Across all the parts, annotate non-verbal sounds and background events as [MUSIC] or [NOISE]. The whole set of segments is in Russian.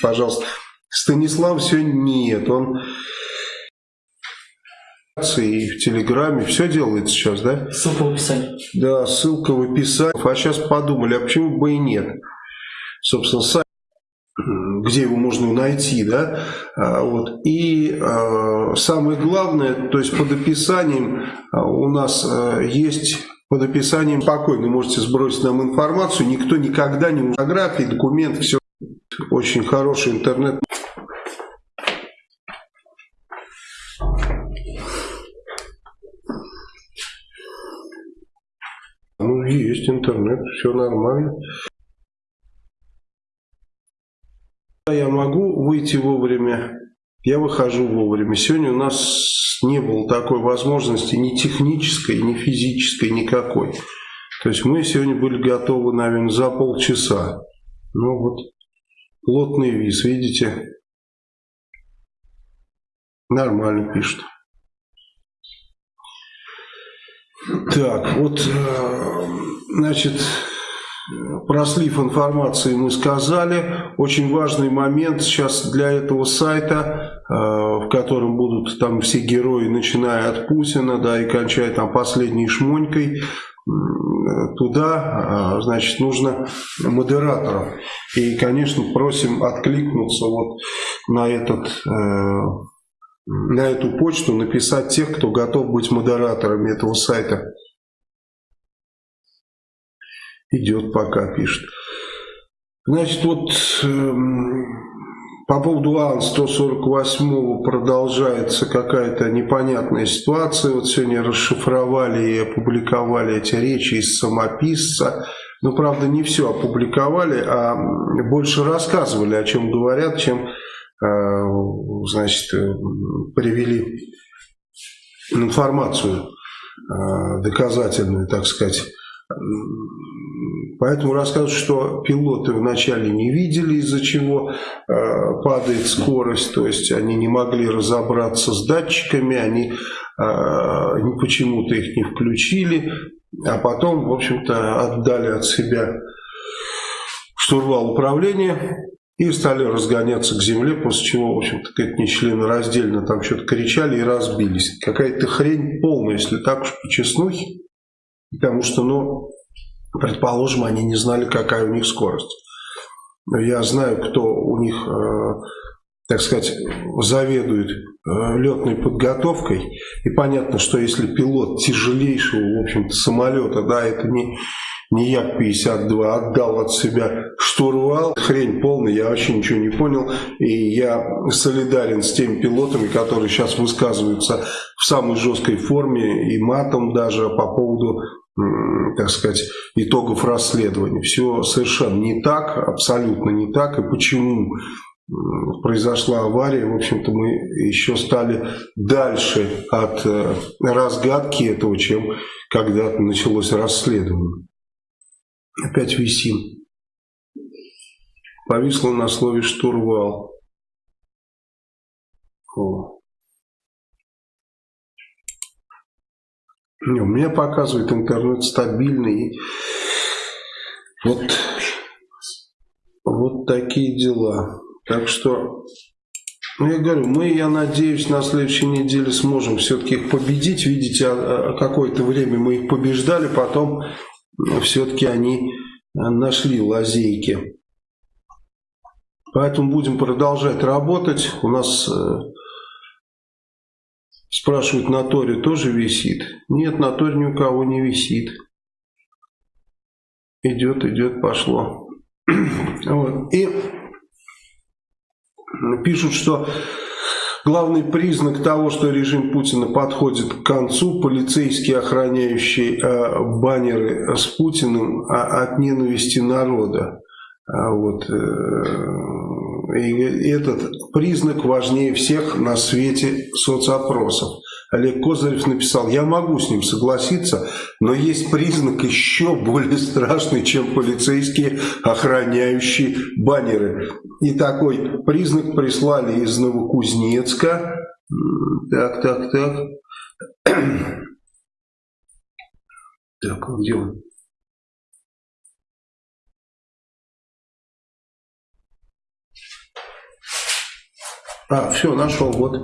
пожалуйста. Станислав сегодня нет, он и в Телеграме, все делает сейчас, да? Ссылка в описании. Да, ссылка в описании. А сейчас подумали, а почему бы и нет? Собственно, сайт, где его можно найти, да? А, вот. И а, самое главное, то есть под описанием а, у нас есть под описанием спокойно можете сбросить нам информацию, никто никогда не фотографии, документы, все очень хороший интернет. Ну, есть интернет, все нормально. Я могу выйти вовремя, я выхожу вовремя. Сегодня у нас не было такой возможности ни технической, ни физической, никакой. То есть мы сегодня были готовы, наверное, за полчаса. Ну вот, плотный виз, видите? Нормально пишут. Так, вот, э, значит, про слив информации мы сказали. Очень важный момент сейчас для этого сайта, э, в котором будут там все герои, начиная от Путина, да, и кончая там последней шмонькой, туда, э, значит, нужно модераторов. И, конечно, просим откликнуться вот на этот на эту почту написать тех, кто готов быть модераторами этого сайта. Идет пока, пишет. Значит, вот э, по поводу АН-148 продолжается какая-то непонятная ситуация. Вот сегодня расшифровали и опубликовали эти речи из самописца. Ну, правда, не все опубликовали, а больше рассказывали, о чем говорят, чем Э, значит, э, привели информацию э, доказательную, так сказать. Поэтому рассказывают, что пилоты вначале не видели, из-за чего падает скорость, то есть они не могли разобраться с датчиками, они почему-то их не включили, а потом, в общем-то, отдали от себя штурвал управления и стали разгоняться к земле, после чего, в общем-то, как раздельно там что-то кричали и разбились. Какая-то хрень полная, если так уж по честнухе. Потому что, ну, предположим, они не знали, какая у них скорость. Я знаю, кто у них, э, так сказать, заведует э, летной подготовкой. И понятно, что если пилот тяжелейшего, в общем-то, самолета, да, это не не Як-52, отдал от себя штурвал. Хрень полная, я вообще ничего не понял. И я солидарен с теми пилотами, которые сейчас высказываются в самой жесткой форме и матом даже по поводу так сказать, итогов расследования. Все совершенно не так, абсолютно не так. И почему произошла авария, в общем-то, мы еще стали дальше от э, разгадки этого, чем когда началось расследование. Опять висим. Повисло на слове штурвал. О. Не, у меня показывает интернет стабильный. Вот, вот такие дела. Так что, ну я говорю, мы, я надеюсь, на следующей неделе сможем все-таки их победить. Видите, а, а, какое-то время мы их побеждали, потом все-таки они нашли лазейки. Поэтому будем продолжать работать. У нас, э, спрашивают, на Торе тоже висит? Нет, на Торе ни у кого не висит. Идет, идет, пошло. [CLEARS THROAT] Вот. И пишут, что Главный признак того, что режим Путина подходит к концу, полицейские, охраняющие э, баннеры с Путиным а, от ненависти народа. А вот, э, и этот признак важнее всех на свете соцопросов. Олег Козырев написал, я могу с ним согласиться, но есть признак еще более страшный, чем полицейские, охраняющие баннеры. И такой признак прислали из Новокузнецка. Так, так, так. [CLEARS THROAT] Так, где он? А, все, нашел, вот.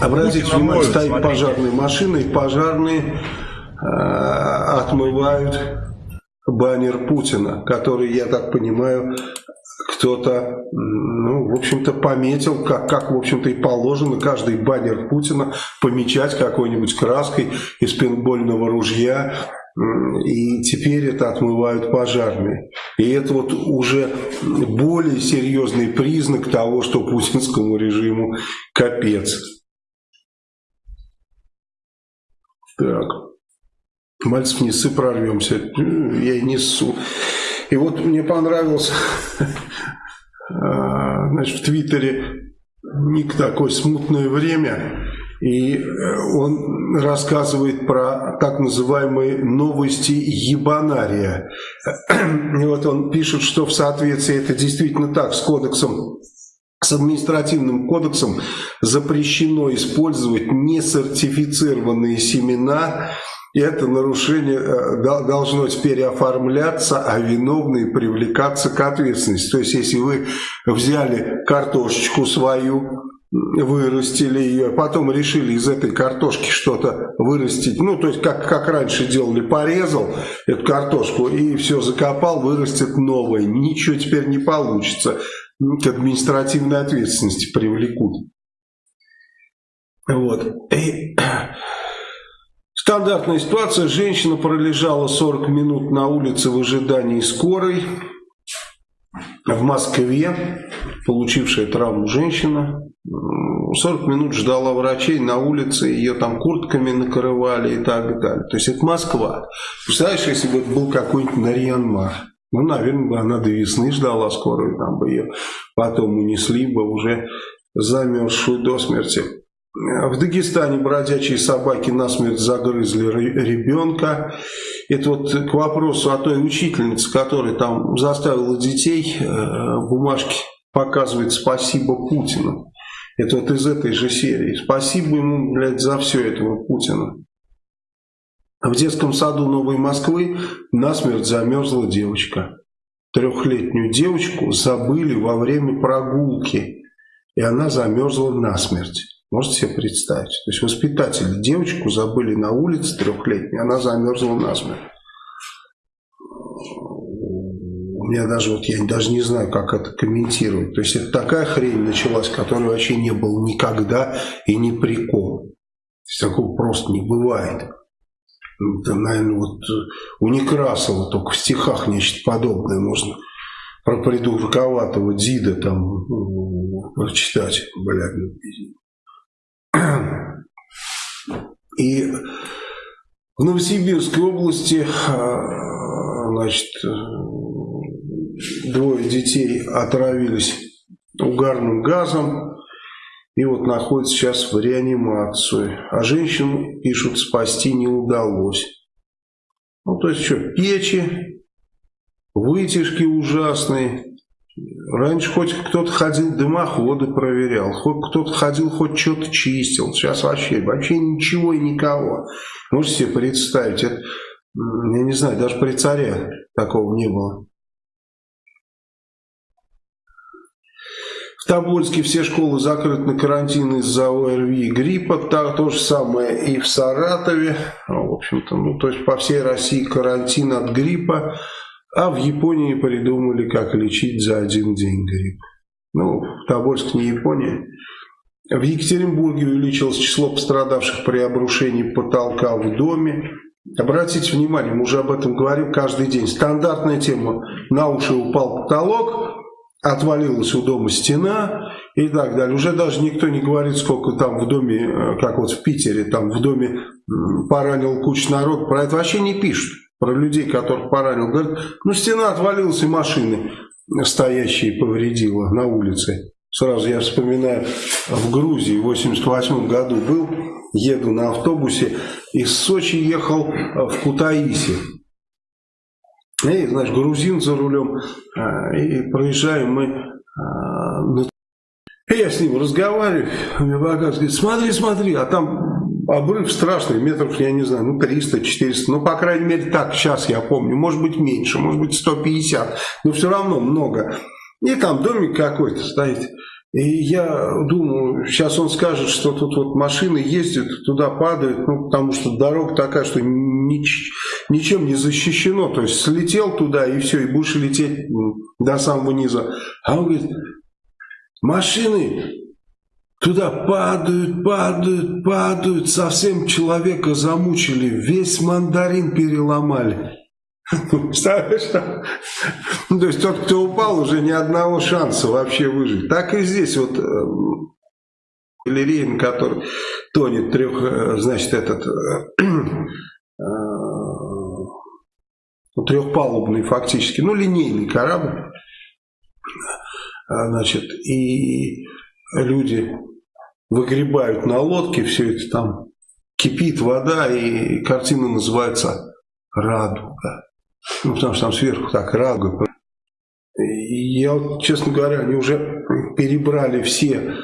Обратите внимание, стоит смотрите. пожарная машина, и пожарные э, отмывают баннер Путина, который, я так понимаю, кто-то, ну, в общем-то, пометил, как, как в общем-то, и положено, каждый баннер Путина помечать какой-нибудь краской из пейнтбольного ружья, и теперь это отмывают пожарные. И это вот уже более серьезный признак того, что путинскому режиму капец. Так. Мальцев, не сы, прорвемся. Я и несу. И вот мне понравился [LAUGHS] а, значит, в Твиттере ник такой «Смутное время». И э, он рассказывает про так называемые новости ебанария. [CLEARS THROAT] И вот он пишет, что в соответствии, это действительно так, с кодексом с административным кодексом запрещено использовать несертифицированные семена. Это нарушение э, должно теперь оформляться, а виновные привлекаться к ответственности. То есть, если вы взяли картошечку свою, вырастили ее, потом решили из этой картошки что-то вырастить, ну, то есть, как, как раньше делали, порезал эту картошку и все закопал, вырастет новое, ничего теперь не получится, к административной ответственности привлекут. Вот. И стандартная ситуация, женщина пролежала 40 минут на улице в ожидании скорой, в Москве, получившая травму женщина, 40 минут ждала врачей на улице, ее там куртками накрывали и так далее. То есть это Москва. Представляешь, если бы это был какой-нибудь Нарьянмар, ну, наверное, бы она до весны ждала скорую, там бы ее потом унесли бы уже замерзшую до смерти. В Дагестане бродячие собаки насмерть загрызли ребенка. Это вот к вопросу о той учительнице, которая там заставила детей э, бумажки показывать «Спасибо Путину». Это вот из этой же серии. Спасибо ему, блядь, за все этого Путина. В детском саду Новой Москвы насмерть замерзла девочка. Трехлетнюю девочку забыли во время прогулки, и она замерзла насмерть. Можете себе представить? То есть воспитатели девочку забыли на улице трехлетней, она замерзла насмерть. Меня даже, вот я даже не знаю, как это комментировать. То есть это такая хрень началась, которой вообще не было никогда и ни при ком. Такого просто не бывает. Это, наверное, вот у Некрасова только в стихах нечто подобное можно про придурковатого Дида там ну, прочитать, блядь. Ну, и в Новосибирской области а, значит, двое детей отравились угарным газом и вот находятся сейчас в реанимации. А женщину, пишут, спасти не удалось. Ну, то есть что, печи, вытяжки ужасные, Раньше хоть кто-то ходил дымоходы проверял, хоть кто-то ходил, хоть что-то чистил. Сейчас вообще, вообще ничего и никого. Можете себе представить, это, я не знаю, даже при царе такого не было. Тобольске все школы закрыты на карантин из-за ОРВИ и гриппа. То, то же самое и в Саратове. В общем-то, ну, то есть по всей России карантин от гриппа. А в Японии придумали, как лечить за один день грипп. Ну, Тобольск не Япония. В Екатеринбурге увеличилось число пострадавших при обрушении потолка в доме. Обратите внимание, мы уже об этом говорим каждый день. Стандартная тема. На уши упал потолок, отвалилась у дома стена и так далее. Уже даже никто не говорит, сколько там в доме, э, как вот в Питере, там в доме поранил кучу народ. Про это вообще не пишут про людей, которых поранил. Говорит, ну стена отвалилась и машины стоящие повредила на улице. Сразу я вспоминаю, в Грузии в 88 году был, еду на автобусе, из Сочи ехал в Кутаиси. И, знаешь, грузин за рулем, а, и проезжаем мы а, на я с ним разговариваю, мне показывает, смотри, смотри, а там обрыв страшный, метров, я не знаю, ну 300-400, ну по крайней мере так, сейчас я помню, может быть меньше, может быть 150, но все равно много. И там домик какой-то стоит. И я думаю, сейчас он скажет, что тут вот машины ездят, туда падают, ну, потому что дорога такая, что нич, ничем не защищено. То есть слетел туда и все, и будешь лететь до самого низа. А он говорит, машины туда падают, падают, падают, совсем человека замучили, весь мандарин переломали. [LAUGHS] Представляешь? Ну, то есть тот, кто упал, уже ни одного шанса вообще выжить. Так и здесь вот галерея, на которой тонет трех, э, значит, этот э, трехпалубный фактически, ну, линейный корабль. Значит, и люди выгребают на лодке, все это там кипит вода, и картина называется «Радуга». Ну, потому что там сверху так радуга. Я, вот, честно говоря, они уже перебрали все э,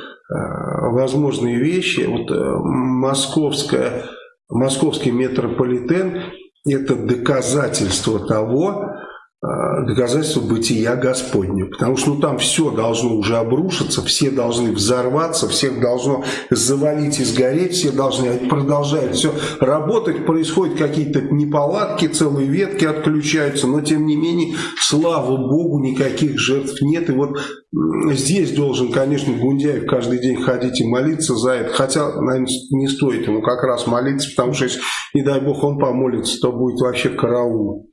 возможные вещи. Вот э, московская, московский метрополитен – это доказательство того, доказательство бытия Господня. Потому что ну, там все должно уже обрушиться, все должны взорваться, всех должно завалить и сгореть, все должны продолжать все работать, происходят какие-то неполадки, целые ветки отключаются, но тем не менее, слава Богу, никаких жертв нет. И вот здесь должен, конечно, Гундяев каждый день ходить и молиться за это. Хотя, наверное, не стоит ему как раз молиться, потому что если, не дай Бог, он помолится, то будет вообще караул.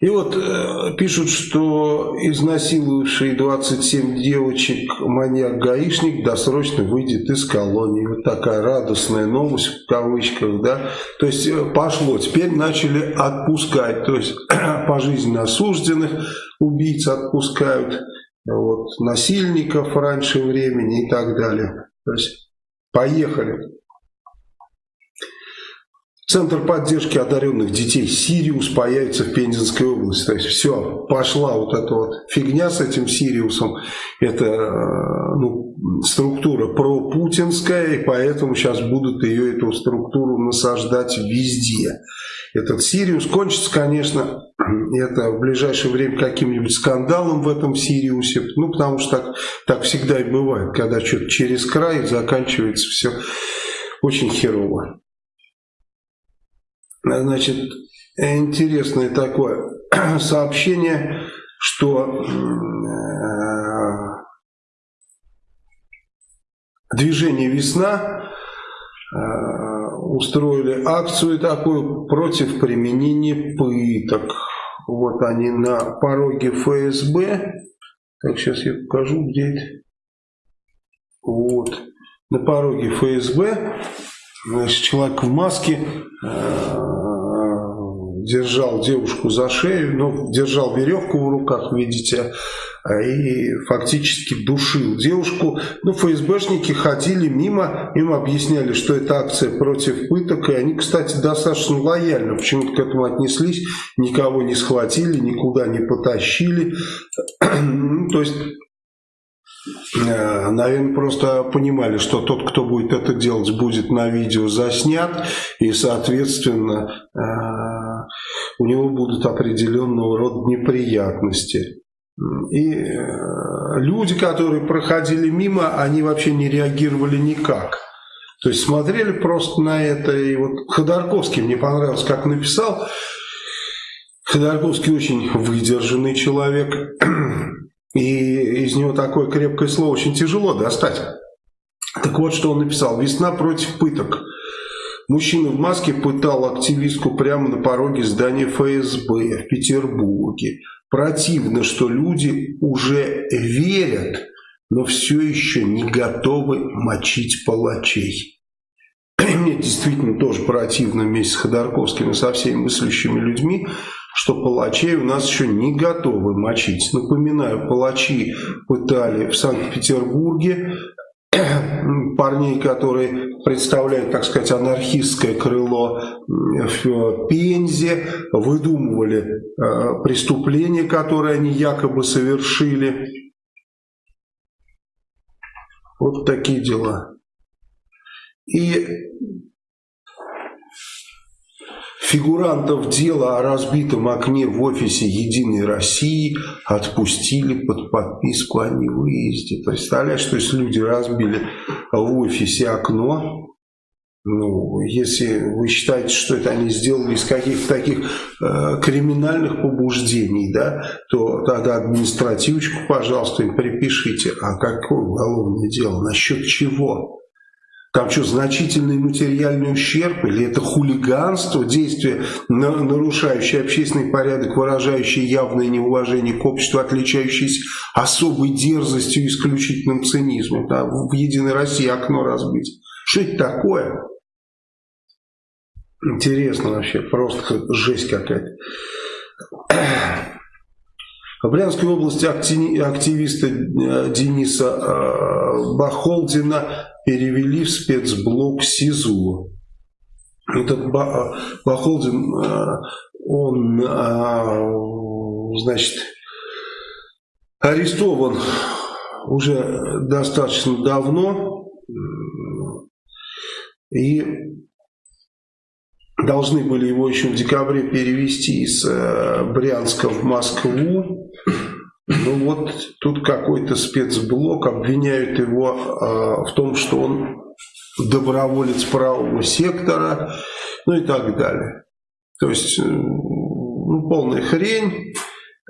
И вот э, пишут, что изнасиловавший 27 девочек маньяк-гаишник досрочно выйдет из колонии. Вот такая радостная новость в кавычках, да. То есть э, пошло, теперь начали отпускать, то есть [CLEARS THROAT] пожизненно осужденных убийц отпускают, вот, насильников раньше времени и так далее. То есть поехали. Центр поддержки одаренных детей Сириус появится в Пензенской области. То есть все, пошла вот эта вот фигня с этим Сириусом. Это э, ну, структура пропутинская, и поэтому сейчас будут ее, эту структуру насаждать везде. Этот Сириус кончится, конечно, [CLEARS THROAT] это в ближайшее время каким-нибудь скандалом в этом Сириусе. Ну, потому что так, так всегда и бывает, когда что-то через край заканчивается все очень херово. Значит, интересное такое [CLEARS THROAT] сообщение, что э, движение «Весна» э, устроили акцию такую против применения пыток. Вот они на пороге ФСБ. Так, сейчас я покажу, где это. Вот. На пороге ФСБ Значит, человек в маске э, держал девушку за шею, ну, держал веревку в руках, видите, и фактически душил девушку. Ну, ФСБшники ходили мимо, им объясняли, что это акция против пыток, и они, кстати, достаточно лояльно почему-то к этому отнеслись, никого не схватили, никуда не потащили. [CLEARS THROAT] То есть Э, наверное, просто понимали, что тот, кто будет это делать, будет на видео заснят, и, соответственно, э, у него будут определенного рода неприятности. И э, люди, которые проходили мимо, они вообще не реагировали никак. То есть смотрели просто на это. И вот Ходорковский мне понравилось, как написал. Ходорковский очень выдержанный человек. [CLEARS THROAT] И из него такое крепкое слово очень тяжело достать. Так вот, что он написал. «Весна против пыток». Мужчина в маске пытал активистку прямо на пороге здания ФСБ в Петербурге. Противно, что люди уже верят, но все еще не готовы мочить палачей. Мне действительно тоже противно вместе с Ходорковским и со всеми мыслящими людьми, что палачей у нас еще не готовы мочить. Напоминаю, палачи пытали в Санкт-Петербурге [CLEARS THROAT] парней, которые представляют, так сказать, анархистское крыло в Пензе, выдумывали э, преступления, которые они якобы совершили. Вот такие дела. И Фигурантов дела о разбитом окне в офисе «Единой России» отпустили под подписку о невыезде. Представляешь, что если люди разбили в офисе окно, ну, если вы считаете, что это они сделали из каких-то таких э, криминальных побуждений, да, то тогда административочку, пожалуйста, им припишите. А какое уголовное дело? Насчет чего? Там что, значительный материальный ущерб или это хулиганство, действие, нарушающее общественный порядок, выражающее явное неуважение к обществу, отличающееся особой дерзостью и исключительным цинизмом. Да, в «Единой России» окно разбить. Что это такое? Интересно вообще, просто жесть какая-то. В Брянской области активиста э, Дениса э, Бахолдина перевели в спецблок СИЗО. Этот Бахолдин, э, он, значит, арестован уже достаточно давно и должны были его еще в декабре перевести из Брянска в Москву. Ну вот тут какой-то спецблок, обвиняют его э, в том, что он доброволец правого сектора, ну и так далее. То есть, э, ну, полная хрень.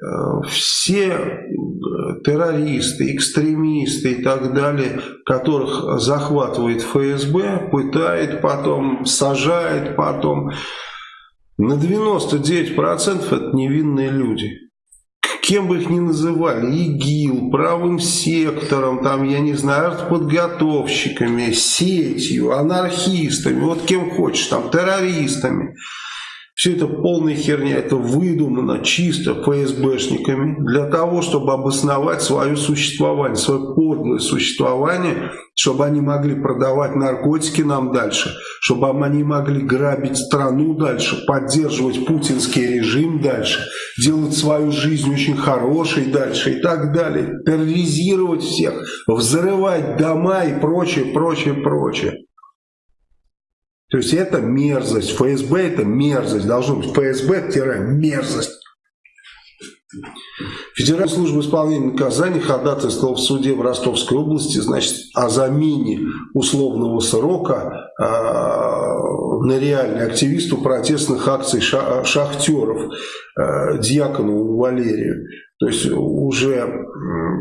Э, все террористы, экстремисты и так далее, которых захватывает ФСБ, пытает потом, сажает потом. На 99% это невинные люди кем бы их ни называли, ИГИЛ, правым сектором, там, я не знаю, подготовщиками, сетью, анархистами, вот кем хочешь, там, террористами. Все это полная херня, это выдумано чисто ФСБшниками для того, чтобы обосновать свое существование, свое подлое существование, чтобы они могли продавать наркотики нам дальше, чтобы они могли грабить страну дальше, поддерживать путинский режим дальше, делать свою жизнь очень хорошей дальше и так далее, терроризировать всех, взрывать дома и прочее, прочее, прочее. То есть это мерзость. ФСБ это мерзость. Должно быть ФСБ-мерзость. Федеральная служба исполнения наказаний ходатайствовала в суде в Ростовской области значит, о замене условного срока э, на реальный активисту протестных акций шахтеров э, Дьяконову Валерию. То есть уже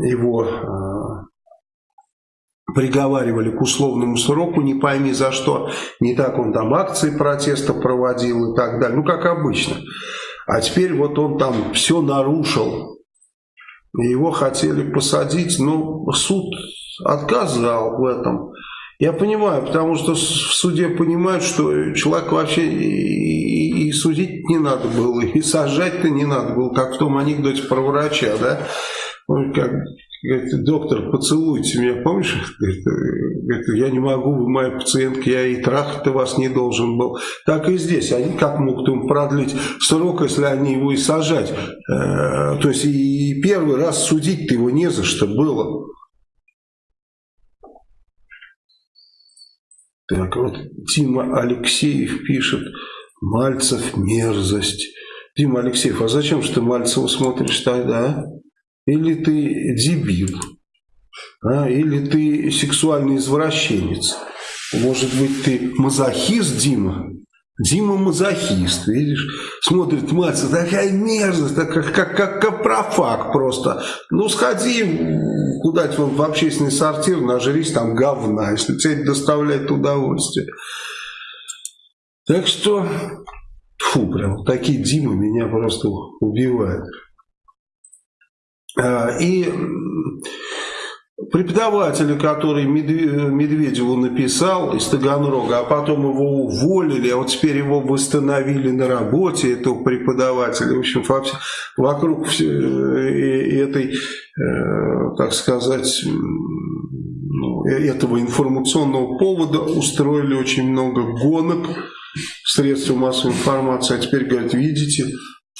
его приговаривали к условному сроку, не пойми за что. Не так он там акции протеста проводил и так далее. Ну, как обычно. А теперь вот он там все нарушил. Его хотели посадить, но суд отказал в этом. Я понимаю, потому что в суде понимают, что человек вообще и, судить не надо было, и сажать-то не надо было, как в том анекдоте про врача, да? как Говорит, доктор, поцелуйте меня, помнишь? Говорит, я не могу, вы моя пациентка, я и трахать-то вас не должен был. Так и здесь, они как могут ему продлить срок, если они его и сажать? Э, то есть и первый раз судить-то его не за что было. Так вот, Тима Алексеев пишет, Мальцев мерзость. Дима Алексеев, а зачем же ты Мальцева смотришь тогда, а? Или ты дебил, а, или ты сексуальный извращенец. Может быть, ты мазохист, Дима? Дима мазохист, видишь? Смотрит мать, такая мерзость, как, как, как, как капрофаг просто. Ну, сходи куда-нибудь в общественный сортир, нажрись там говна, если тебе это доставляет удовольствие. Так что, фу, прям такие Димы меня просто убивают. А, и преподавателя, который Медведеву написал из Таганрога, а потом его уволили, а вот теперь его восстановили на работе, этого преподавателя. В общем, вокруг э, этой, э, так сказать, ну, э, этого информационного повода устроили очень много гонок в средствах массовой информации. А теперь говорят, видите,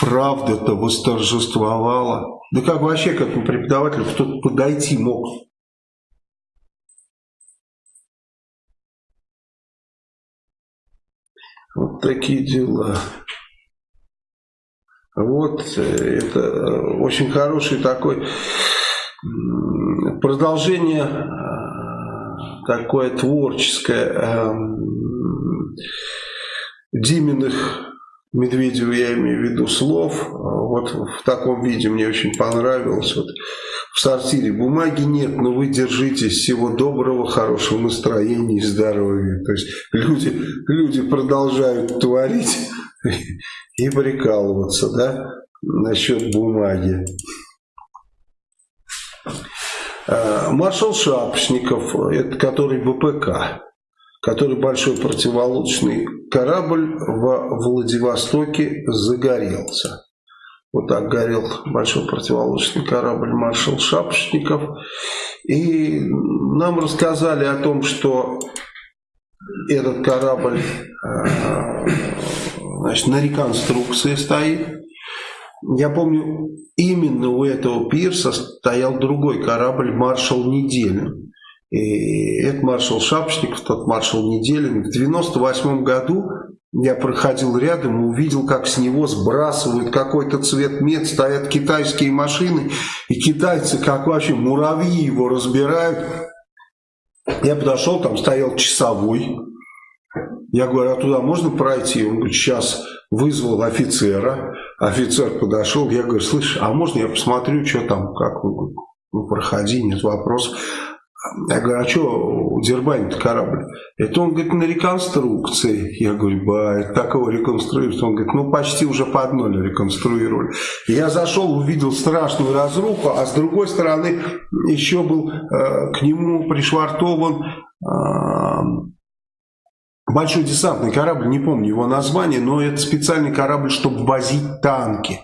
правда-то восторжествовала. Да как вообще к этому преподавателю кто-то подойти мог? Вот такие дела. Вот э, это э, очень хороший такой продолжение э, такое творческое эм, Диминых Медведева я имею в виду слов. Вот в таком виде мне очень понравилось. Вот в сортире бумаги нет, но вы держитесь. Всего доброго, хорошего настроения и здоровья. То есть люди, люди продолжают творить и прикалываться, да, насчет бумаги. А, маршал Шапшников, это который ВПК, который большой противолодочный корабль во Владивостоке загорелся. Вот так горел большой противолодочный корабль маршал Шапошников. И нам рассказали о том, что этот корабль э, значит, на реконструкции стоит. Я помню, именно у этого пирса стоял другой корабль «Маршал Неделин». И это маршал Шапошников, тот маршал Неделин. В 98 году я проходил рядом и увидел, как с него сбрасывают какой-то цвет мед, стоят китайские машины, и китайцы, как вообще муравьи, его разбирают. Я подошел, там стоял часовой. Я говорю, а туда можно пройти? Он говорит, сейчас вызвал офицера. Офицер подошел, я говорю, слышь, а можно я посмотрю, что там, как? Он ну, проходи, нет вопросов. Я говорю, а что дербанит корабль? Это он, говорит, на реконструкции. Я говорю, ба, это такого реконструируют. Он говорит, ну почти уже под ноль реконструировали. Я зашел, увидел страшную разруху, а с другой стороны еще был э, к нему пришвартован э, большой десантный корабль, не помню его название, но это специальный корабль, чтобы возить танки.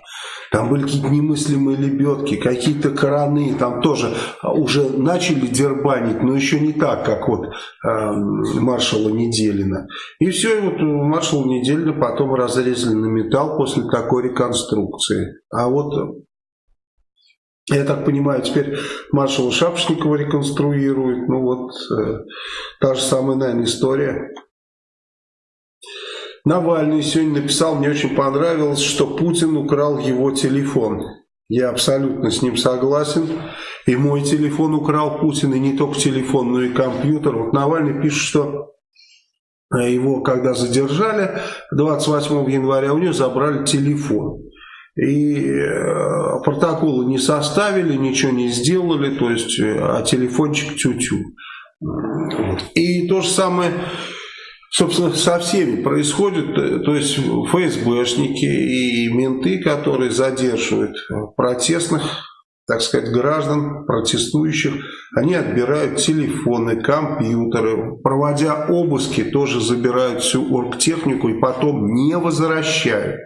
Там были какие-то немыслимые лебедки, какие-то краны, там тоже уже начали дербанить, но еще не так, как вот э, маршала Неделина. И все, и вот маршала Неделина потом разрезали на металл после такой реконструкции. А вот я так понимаю, теперь маршала Шапошникова реконструируют. Ну вот, э, та же самая, наверное, история. Навальный сегодня написал, мне очень понравилось, что Путин украл его телефон. Я абсолютно с ним согласен. И мой телефон украл Путин, и не только телефон, но и компьютер. Вот Навальный пишет, что его, когда задержали 28 января, у него забрали телефон. И э, протоколы не составили, ничего не сделали, то есть, э, а телефончик тю-тю. И то же самое собственно, со всеми происходит, э, то есть ФСБшники и менты, которые задерживают протестных, так сказать, граждан, протестующих, они отбирают телефоны, компьютеры, проводя обыски, тоже забирают всю оргтехнику и потом не возвращают.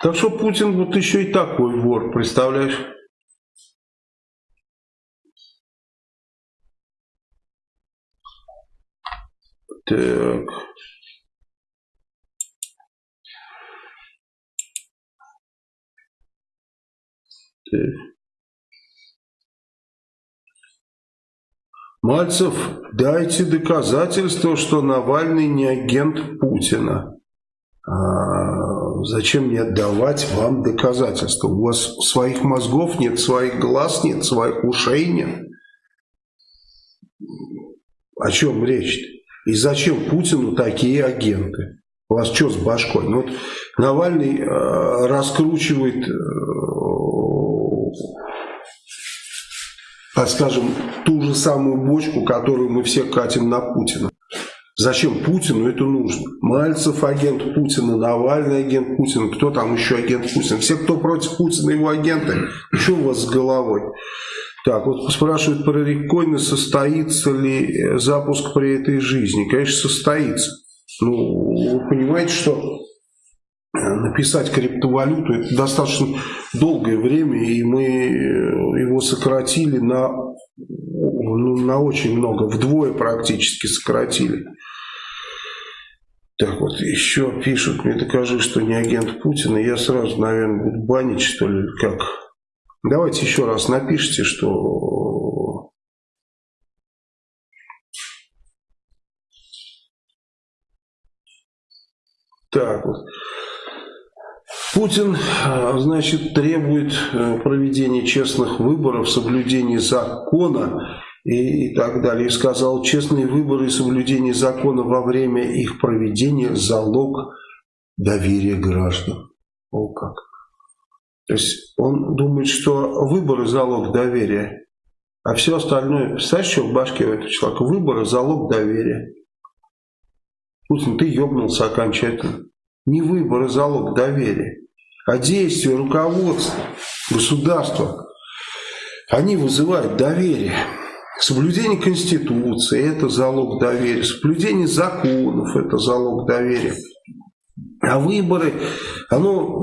Так что Путин вот еще и такой вор, представляешь? Так. Так. Мальцев, дайте доказательство, что Навальный не агент Путина. А зачем мне отдавать вам доказательства? У вас своих мозгов нет, своих глаз нет, своих ушей нет. О чем речь-то? И зачем Путину такие агенты? У вас что с башкой? Ну, вот Навальный э, раскручивает, э, скажем, ту же самую бочку, которую мы все катим на Путина. Зачем Путину это нужно? Мальцев агент Путина, Навальный агент Путина, кто там еще агент Путина? Все, кто против Путина, его агенты. Что у вас с головой? Так, вот спрашивают про рекоины, состоится ли э, запуск при этой жизни. Конечно, состоится. Ну, вы понимаете, что э, написать криптовалюту это достаточно долгое время, и мы э, его сократили на, ну, на очень много, вдвое практически сократили. Так вот, еще пишут, мне докажи, что не агент Путина, я сразу, наверное, буду банить, что ли, как... Давайте еще раз напишите, что так вот. Путин, а, значит, требует э, проведения честных выборов, соблюдения закона и, и так далее. И сказал, честные выборы и соблюдение закона во время их проведения – залог доверия граждан. О как! То есть он думает, что выборы – залог доверия, а все остальное, представляешь, что в башке у этого человека? Выборы – залог доверия. Путин, ты ебнулся окончательно. Не выборы – залог доверия, а действия руководства, государства. Они вызывают доверие. Соблюдение Конституции – это залог доверия. Соблюдение законов – это залог доверия. А выборы, оно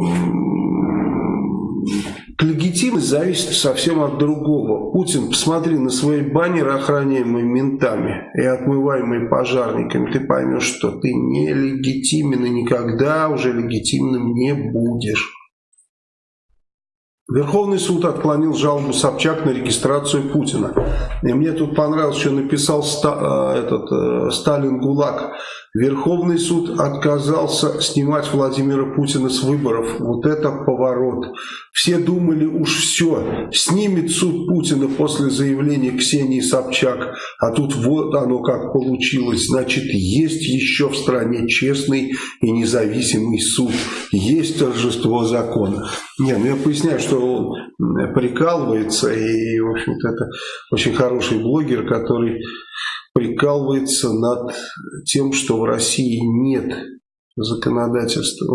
зависит совсем от другого. Путин, посмотри на свои баннеры, охраняемые ментами и отмываемые пожарниками, ты поймешь, что ты не легитимен и никогда уже легитимным не будешь. Верховный суд отклонил жалобу Собчак на регистрацию Путина. И мне тут понравилось, что написал Ста, э, этот, э, Сталин ГУЛАГ. Верховный суд отказался снимать Владимира Путина с выборов. Вот это поворот. Все думали, уж все, снимет суд Путина после заявления Ксении Собчак. А тут вот оно как получилось. Значит, есть еще в стране честный и независимый суд. Есть торжество закона. Не, ну я поясняю, что он прикалывается. И, в общем-то, это очень хороший блогер, который прикалывается над тем, что в России нет законодательства,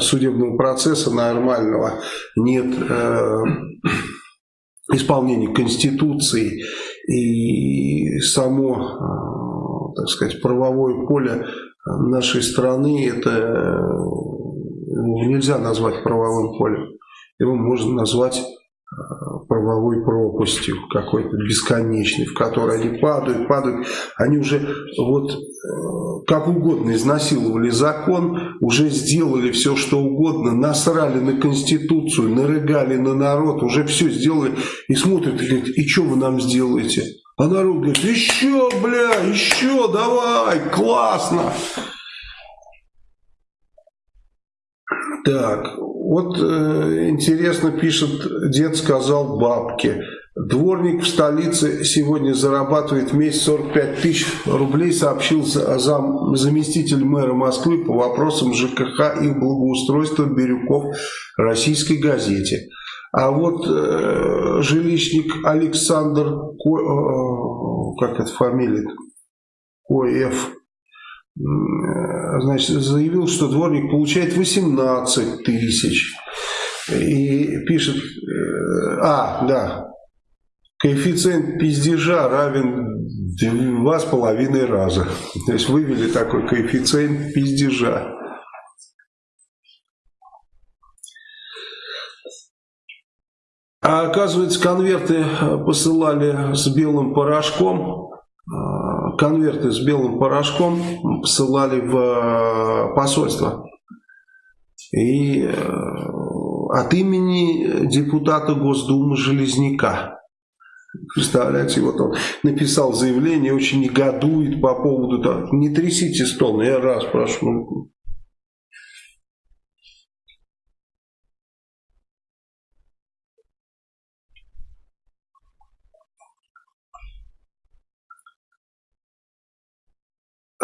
судебного процесса нормального, нет э, исполнения Конституции и само, э, так сказать, правовое поле нашей страны, это нельзя назвать правовым полем. Его можно назвать правовой пропастью какой-то бесконечной, в которой они падают, падают. Они уже вот э, как угодно изнасиловали закон, уже сделали все, что угодно, насрали на Конституцию, нарыгали на народ, уже все сделали и смотрят и говорят, и что вы нам сделаете? А народ говорит, еще, бля, еще, давай, классно. Так, вот э, интересно пишет, дед сказал бабке. Дворник в столице сегодня зарабатывает в месяц 45 тысяч рублей, сообщил зам, заместитель мэра Москвы по вопросам ЖКХ и благоустройства Бирюков российской газете. А вот э, жилищник Александр, Ко, э, как это фамилия, Коев, значит, заявил, что дворник получает 18 тысяч. И пишет, э, а, да, коэффициент пиздежа равен два с половиной раза. То есть вывели такой коэффициент пиздежа. А оказывается, конверты посылали с белым порошком конверты с белым порошком посылали в э, посольство. И э, от имени депутата Госдумы Железняка. Представляете, вот он написал заявление, очень негодует по поводу того, не трясите стол, я раз прошу,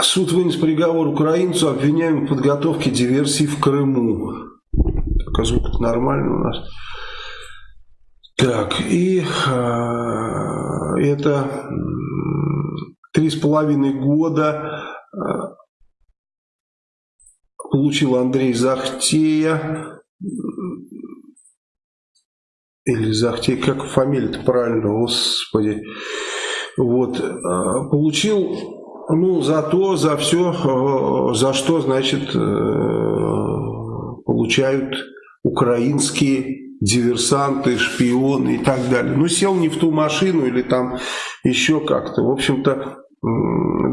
Суд вынес приговор украинцу, обвиняемому в подготовке диверсии в Крыму. Так, а звук нормальный у нас. Так, и э, это три с половиной года э, получил Андрей Захтея. Или Захтей, как фамилия-то правильно, господи. Вот, э, получил ну, за то, за все, э, за что, значит, э, получают украинские диверсанты, шпионы и так далее. Ну, сел не в ту машину или там еще как-то. В общем-то,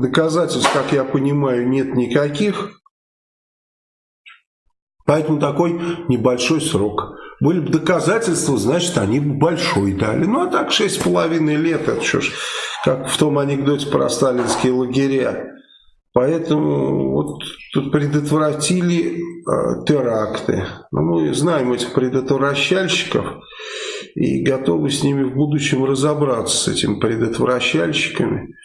доказательств, как я понимаю, нет никаких. Поэтому такой небольшой срок. Были бы доказательства, значит, они бы большой дали. Ну, а так 6,5 лет, это что ж, как в том анекдоте про сталинские лагеря. Поэтому вот тут предотвратили э, теракты. Ну, мы знаем этих предотвращальщиков и готовы с ними в будущем разобраться, с этими предотвращальщиками.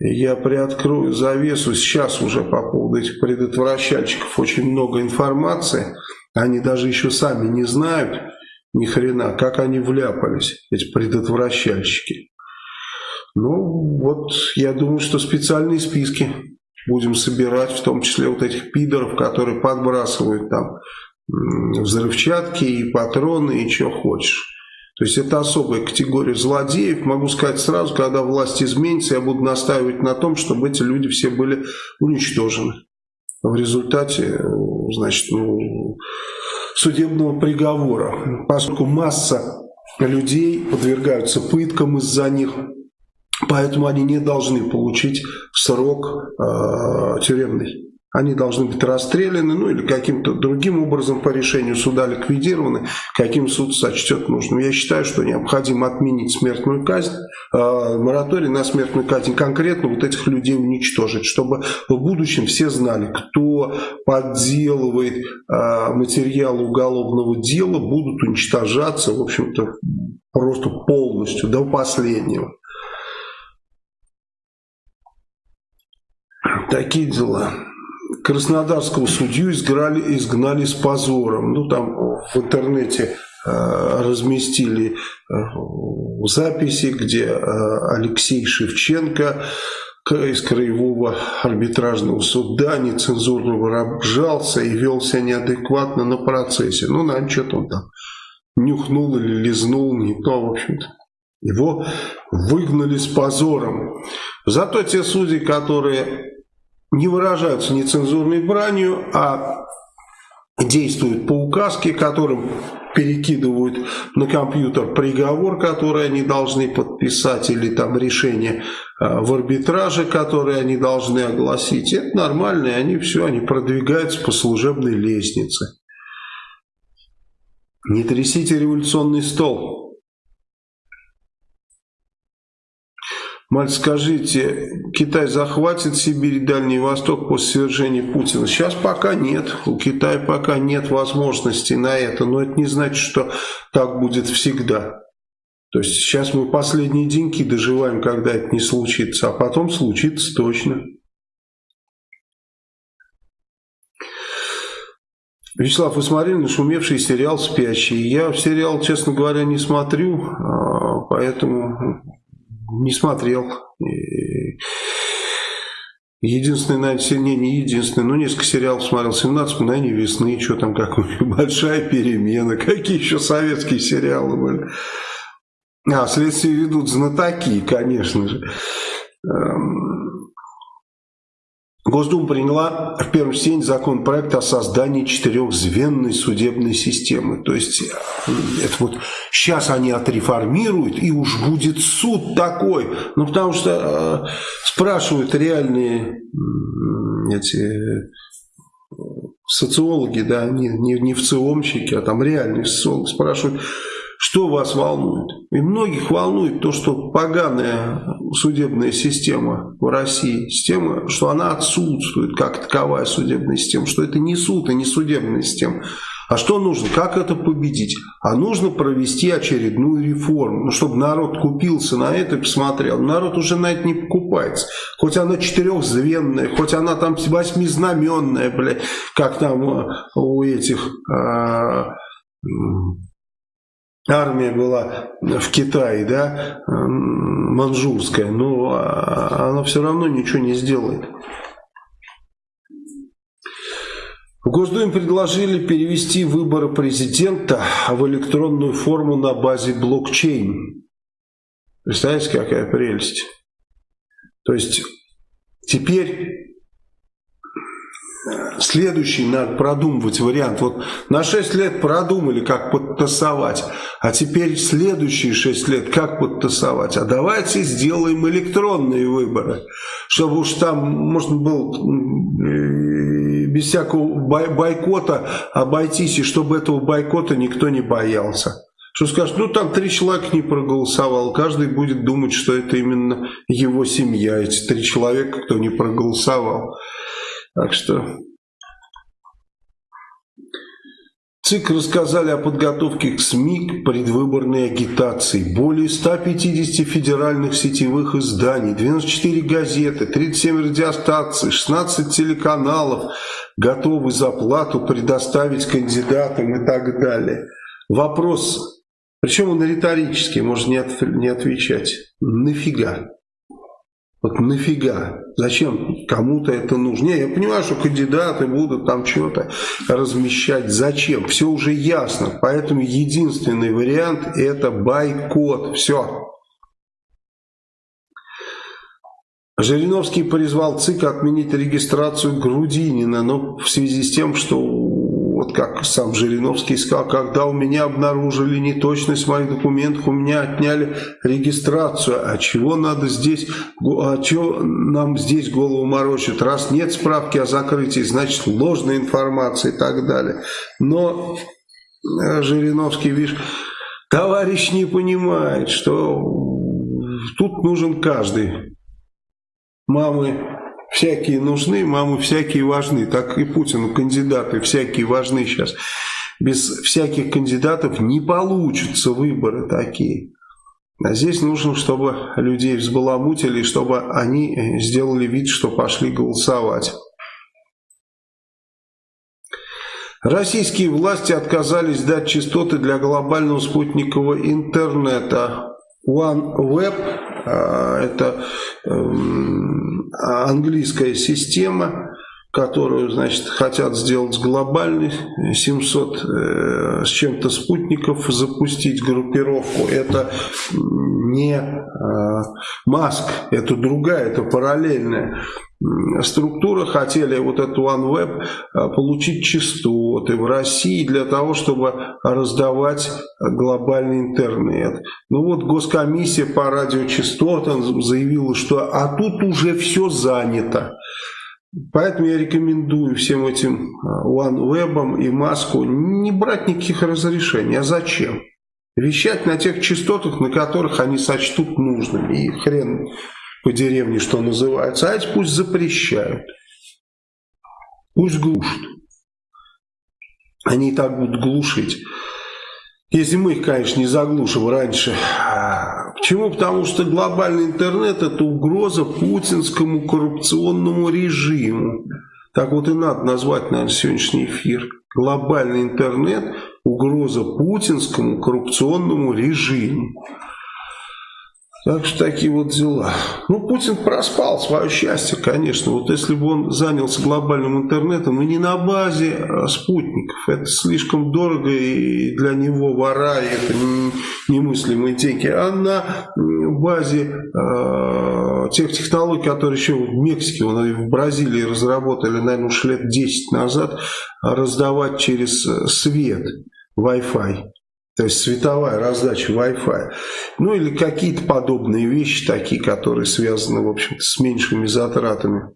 Я приоткрою завесу сейчас уже по поводу этих предотвращальщиков. Очень много информации. Они даже еще сами не знают ни хрена, как они вляпались, эти предотвращальщики. Ну, вот я думаю, что специальные списки будем собирать, в том числе вот этих пидоров, которые подбрасывают там взрывчатки и патроны и что хочешь. То есть это особая категория злодеев. Могу сказать сразу, когда власть изменится, я буду настаивать на том, чтобы эти люди все были уничтожены. В результате, значит, ну, судебного приговора. Поскольку масса людей подвергаются пыткам из-за них, Поэтому они не должны получить срок э, тюремный. Они должны быть расстреляны, ну или каким-то другим образом по решению суда ликвидированы, каким суд сочтет нужным. Я считаю, что необходимо отменить смертную казнь, э, мораторий на смертную казнь, конкретно вот этих людей уничтожить, чтобы в будущем все знали, кто подделывает э, материалы уголовного дела, будут уничтожаться, в общем-то, просто полностью, до последнего. Такие дела. Краснодарского судью изгнали, изгнали с позором. Ну, там в интернете э, разместили э, записи, где э, Алексей Шевченко из Краевого арбитражного суда нецензурно выражался и вел себя неадекватно на процессе. Ну, наверное, что-то он там нюхнул или лизнул, не то, в общем-то. Его выгнали с позором. Зато те судьи, которые не выражаются нецензурной бранью, а действуют по указке, которым перекидывают на компьютер приговор, который они должны подписать, или там решение а, в арбитраже, которое они должны огласить. Это нормально, и они все, они продвигаются по служебной лестнице. Не трясите революционный стол. Маль, скажите, Китай захватит Сибирь и Дальний Восток после свержения Путина? Сейчас пока нет. У Китая пока нет возможности на это. Но это не значит, что так будет всегда. То есть сейчас мы последние деньги доживаем, когда это не случится. А потом случится точно. Вячеслав, вы смотрели нашумевший сериал «Спящий»? Я сериал, честно говоря, не смотрю, а, поэтому не смотрел. Единственный, наверное, не, не единственный, но несколько сериалов смотрел. 17 мгновений весны, что там, как [LAUGHS] большая перемена. Какие еще советские сериалы были. А, следствие ведут знатоки, конечно же. Госдума приняла в первом чтении законопроект о создании четырехзвенной судебной системы. То есть это вот сейчас они отреформируют, и уж будет суд такой. Ну, потому что э, спрашивают реальные эти социологи, да, не, не, не в ЦИОМщики, а там реальные социологи спрашивают, что вас волнует? И многих волнует то, что поганая судебная система в России, система, что она отсутствует как таковая судебная система, что это не суд и не судебная система. А что нужно? Как это победить? А нужно провести очередную реформу, ну, чтобы народ купился на это и посмотрел. Народ уже на это не покупается. Хоть она четырехзвенная, хоть она там восьмизнаменная, блядь, как там у этих... А, армия была в Китае, да, манжурская, но она все равно ничего не сделает. В Госдуме предложили перевести выборы президента в электронную форму на базе блокчейн. Представляете, какая прелесть? То есть теперь следующий надо продумывать вариант. Вот на 6 лет продумали, как подтасовать, а теперь следующие 6 лет как подтасовать. А давайте сделаем электронные выборы, чтобы уж там можно было без всякого бойкота обойтись, и чтобы этого бойкота никто не боялся Что скажет, ну там три человека не проголосовал, каждый будет думать, что это именно его семья, эти три человека, кто не проголосовал. Так что ЦИК рассказали о подготовке к СМИ к предвыборной агитации. Более 150 федеральных сетевых изданий, 94 газеты, 37 радиостанций, 16 телеканалов готовы за плату предоставить кандидатам и так далее. Вопрос, причем он риторический, можно не отвечать. Нафига? Вот нафига? Зачем кому-то это нужно? Не, я понимаю, что кандидаты будут там что-то размещать. Зачем? Все уже ясно. Поэтому единственный вариант это бойкот. Все. Жириновский призвал ЦИК отменить регистрацию Грудинина, но в связи с тем, что вот как сам Жириновский сказал, когда у меня обнаружили неточность моих документах, у меня отняли регистрацию. А чего надо здесь, а чего нам здесь голову морочат? Раз нет справки о закрытии, значит ложная информация и так далее. Но э, Жириновский, видишь, товарищ не понимает, что тут нужен каждый. Мамы всякие нужны, мамы всякие важны. Так и Путину кандидаты всякие важны сейчас. Без всяких кандидатов не получатся выборы такие. А здесь нужно, чтобы людей взбаламутили, чтобы они сделали вид, что пошли голосовать. Российские власти отказались дать частоты для глобального спутникового интернета. OneWeb а, – это эм, английская система, которую, значит, хотят сделать глобальный, 700 э, с чем-то спутников запустить группировку. Это не э, Маск, это другая, это параллельная структура. Хотели вот эту OneWeb э, получить частоты в России для того, чтобы раздавать глобальный интернет. Ну вот госкомиссия по радиочастотам заявила, что а тут уже все занято. Поэтому я рекомендую всем этим а, OneWeb и Маску не брать никаких разрешений. А зачем? Вещать на тех частотах, на которых они сочтут нужным. И хрен по деревне, что называется. А эти пусть запрещают. Пусть глушат. Они и так будут глушить. Если мы их, конечно, не заглушим раньше. Почему? Потому что глобальный интернет – это угроза путинскому коррупционному режиму. Так вот и надо назвать, наверное, сегодняшний эфир. Глобальный интернет – угроза путинскому коррупционному режиму. Так что такие вот дела. Ну, Путин проспал свое счастье, конечно. Вот если бы он занялся глобальным интернетом, и не на базе а спутников, это слишком дорого и для него вора, и это немыслимые деньги, а на базе э, тех технологий, которые еще в Мексике, в Бразилии разработали, наверное, уж лет 10 назад, раздавать через свет Wi-Fi. То есть световая раздача Wi-Fi. Ну или какие-то подобные вещи такие, которые связаны, в общем-то, с меньшими затратами.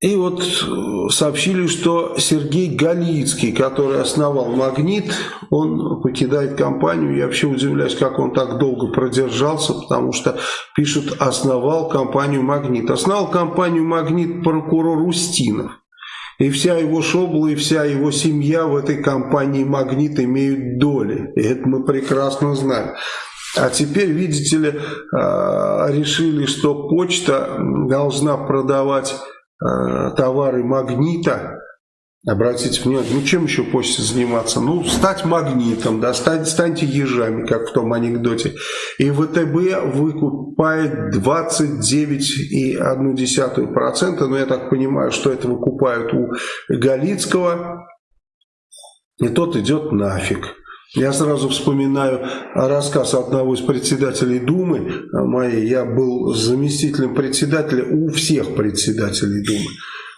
И вот э, сообщили, что Сергей Галицкий, который основал «Магнит», он покидает компанию. Я вообще удивляюсь, как он так долго продержался, потому что пишут «основал компанию «Магнит». Основал компанию «Магнит» прокурор Устинов. И вся его шобла, и вся его семья в этой компании «Магнит» имеют доли. И это мы прекрасно знаем. А теперь, видите ли, а, решили, что почта должна продавать а, товары «Магнита», Обратите внимание, ну чем еще почте заниматься? Ну, стать магнитом, да, стать, станьте ежами, как в том анекдоте. И ВТБ выкупает 29,1%, но я так понимаю, что это выкупают у Галицкого, и тот идет нафиг. Я сразу вспоминаю рассказ одного из председателей Думы моей. Я был заместителем председателя у всех председателей Думы.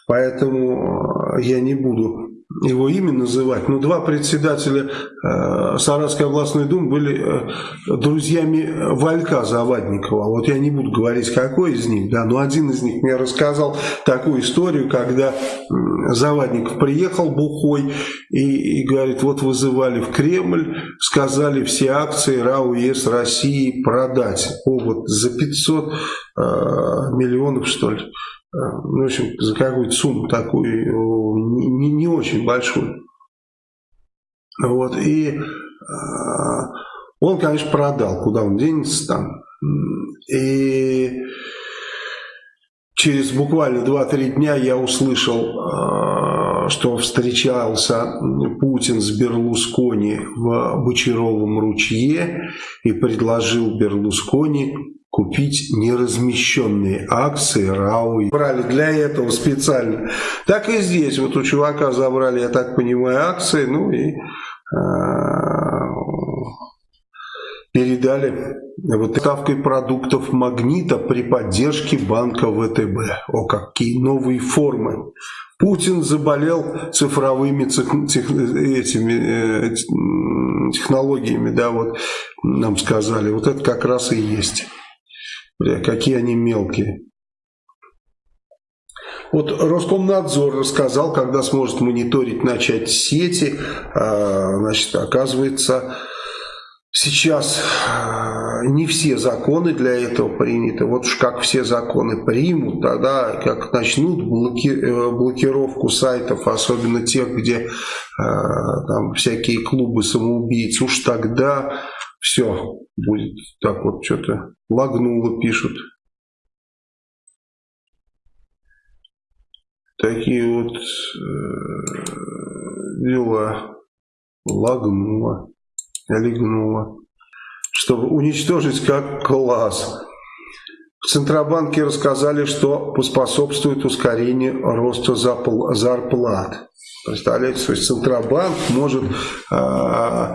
Поэтому э, я не буду его имя называть, но два председателя э, Саратской областной думы были э, друзьями Валька Завадникова. Вот я не буду говорить, какой из них, да, но один из них мне рассказал такую историю, когда э, Завадников приехал бухой и, и говорит, вот вызывали в Кремль, сказали все акции РАО ЕС России продать. О, вот за 500 э, миллионов, что ли. Э, ну, в общем, за какую-то сумму такую не, не, не очень большую. Вот, и э, он, конечно, продал, куда он денется там. И через буквально 2-3 дня я услышал, э, что встречался Путин с Берлускони в Бочаровом ручье и предложил Берлускони купить неразмещенные акции РАО. Брали для этого специально. Так и здесь. Вот у чувака забрали, я так понимаю, акции, ну и а, передали вот ставкой продуктов «Магнита» при поддержке банка ВТБ. О, какие новые формы. Путин заболел цифровыми тех, тех, этими, э, технологиями, да, вот нам сказали. Вот это как раз и есть. Бля, какие они мелкие. Вот Роскомнадзор рассказал, когда сможет мониторить начать сети. А, значит, оказывается, сейчас а, не все законы для этого приняты. Вот уж как все законы примут, тогда как начнут блоки, э, блокировку сайтов, особенно тех, где а, там всякие клубы самоубийц, уж тогда все, будет так вот что-то лагнуло, пишут. Такие вот э, дела. Лагнуло, легнуло. Чтобы уничтожить как класс. В Центробанке рассказали, что поспособствует ускорению роста зарплат. Представляете, то есть Центробанк может... Э,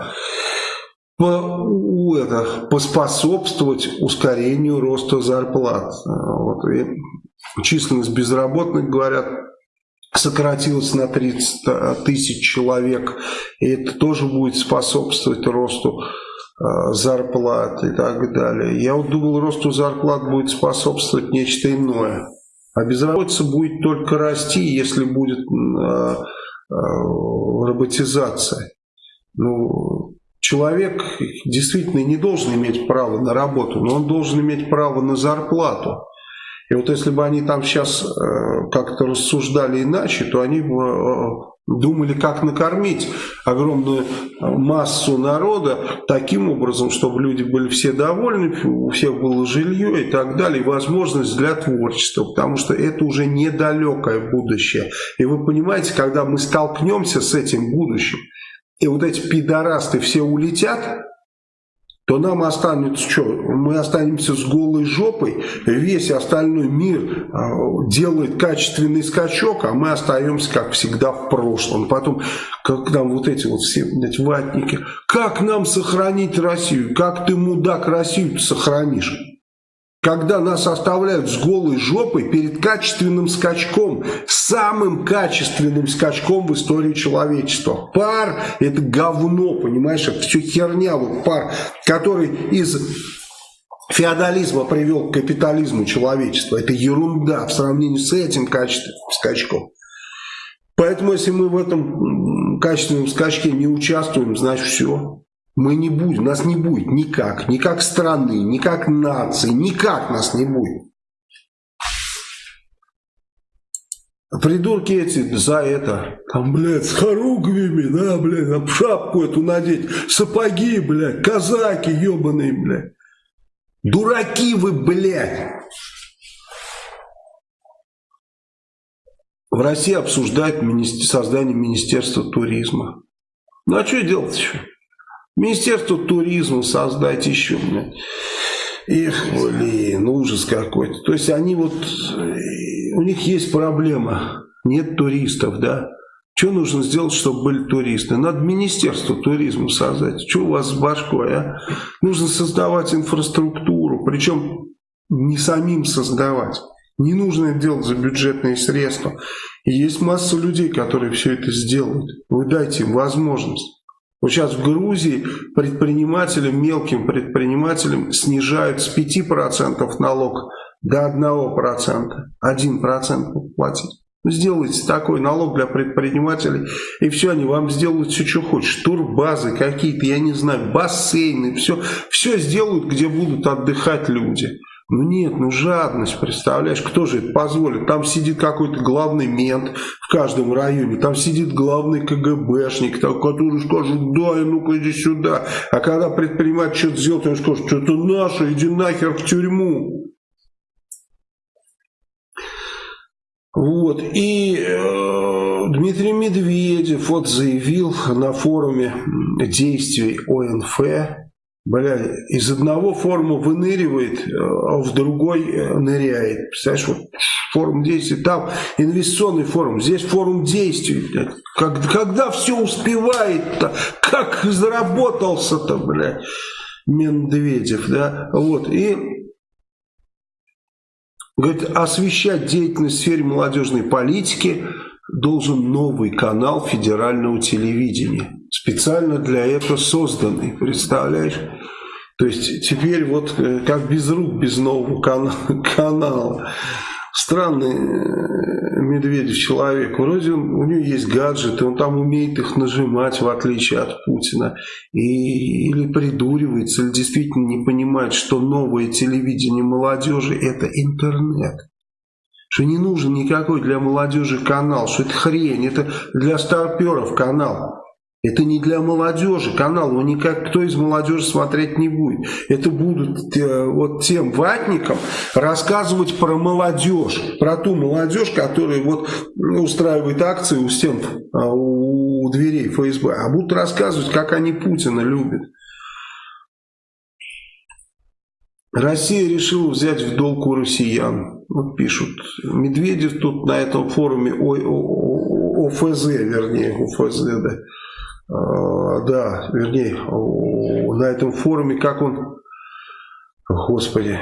это, поспособствовать ускорению роста зарплат. Вот, и численность безработных, говорят, сократилась на 30 тысяч человек, и это тоже будет способствовать росту э, зарплат и так далее. Я вот думал, росту зарплат будет способствовать нечто иное. А безработица будет только расти, если будет э, э, роботизация. Ну, человек действительно не должен иметь право на работу, но он должен иметь право на зарплату. И вот если бы они там сейчас э, как-то рассуждали иначе, то они бы э, думали, как накормить огромную массу народа таким образом, чтобы люди были все довольны, у всех было жилье и так далее, возможность для творчества, потому что это уже недалекое будущее. И вы понимаете, когда мы столкнемся с этим будущим, и вот эти пидорасты все улетят, то нам останется что? Мы останемся с голой жопой, весь остальной мир э, делает качественный скачок, а мы остаемся, как всегда, в прошлом. Потом, как нам вот эти вот все блядь, ватники, как нам сохранить Россию? Как ты, мудак, Россию сохранишь? Когда нас оставляют с голой жопой перед качественным скачком, самым качественным скачком в истории человечества. Пар – это говно, понимаешь, это все херня, вот пар, который из феодализма привел к капитализму человечества. Это ерунда в сравнении с этим качественным скачком. Поэтому, если мы в этом качественном скачке не участвуем, значит все. Мы не будем, нас не будет никак, ни как страны, ни как нации, никак нас не будет. Придурки эти за это, там, блядь, с хоругвями, да, блядь, там шапку эту надеть, сапоги, блядь, казаки ебаные, блядь. Дураки вы, блядь. В России обсуждают создание Министерства туризма. Ну а что делать еще? Министерство туризма создать еще, блядь. Эх, блин, ужас какой-то. То есть они вот, э, у них есть проблема, нет туристов, да. Что нужно сделать, чтобы были туристы? Надо Министерство туризма создать. Что у вас с башкой, а? Нужно создавать инфраструктуру, причем не самим создавать. Не нужно это делать за бюджетные средства. И есть масса людей, которые все это сделают. Вы дайте им возможность. Вот сейчас в Грузии предпринимателям, мелким предпринимателям снижают с 5% налог до 1%. 1% платить. Сделайте такой налог для предпринимателей, и все, они вам сделают все, что хочешь. Турбазы какие-то, я не знаю, бассейны, все, все сделают, где будут отдыхать люди. Ну нет, ну жадность, представляешь, кто же это позволит? Там сидит какой-то главный мент в каждом районе, там сидит главный КГБшник, который скажет, да, ну-ка иди сюда. А когда предприниматель что-то сделает, он скажет, что-то наше, иди нахер в тюрьму. Вот, и э, Дмитрий Медведев вот заявил на форуме действий ОНФ, Бля, из одного форума выныривает, а в другой э, ныряет. Представляешь, вот форум действий, там инвестиционный форум, здесь форум действий. Как, когда все успевает-то, как заработался-то, блядь, Медведев, да, вот, и говорит, освещать деятельность в сфере молодежной политики должен новый канал федерального телевидения специально для этого созданный, представляешь? То есть теперь вот э, как без рук, без нового канала. [LAUGHS] канала. Странный э, Медведев человек. Вроде он, у него есть гаджеты, он там умеет их нажимать, в отличие от Путина. И, или придуривается, или действительно не понимает, что новое телевидение молодежи – это интернет что не нужен никакой для молодежи канал, что это хрень, это для старперов канал. Это не для молодежи канал, его никак кто из молодежи смотреть не будет. Это будут э, вот тем ватникам рассказывать про молодежь, про ту молодежь, которая вот устраивает акции у стен, э, у дверей ФСБ, а будут рассказывать, как они Путина любят. Россия решила взять в долг у россиян. Вот пишут. Медведев тут на этом форуме ОФЗ, вернее, ОФЗ, да а, да, вернее, на этом форуме, как он, господи,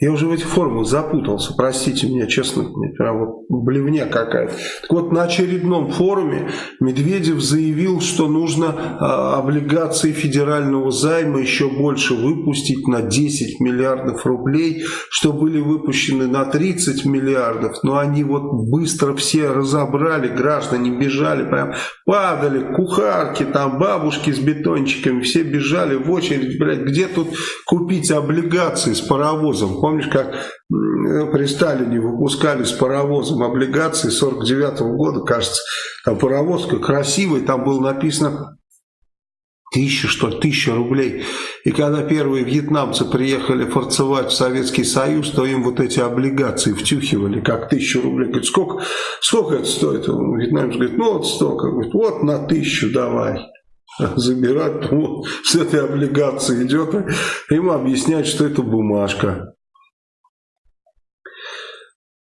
я уже в этих формулах запутался, простите меня, честно, прям вот блевня какая-то. Так вот, на очередном форуме Медведев заявил, что нужно а, облигации федерального займа еще больше выпустить на 10 миллиардов рублей, что были выпущены на 30 миллиардов, но они вот быстро все разобрали, граждане бежали, прям падали, кухарки, там бабушки с бетончиками, все бежали в очередь, блядь, где тут купить облигации с паровозом? Помнишь, как при Сталине выпускали с паровозом облигации 49 -го года, кажется, там паровоз красивый, там было написано тысяча, что ли, тысяча рублей. И когда первые вьетнамцы приехали форцевать в Советский Союз, то им вот эти облигации втюхивали, как тысячу рублей. Говорит, сколько, сколько это стоит? Вьетнамец говорит, ну вот столько. Говорит, вот на тысячу давай [LAUGHS] забирать, вот, с этой облигации идет, ему объясняют, что это бумажка.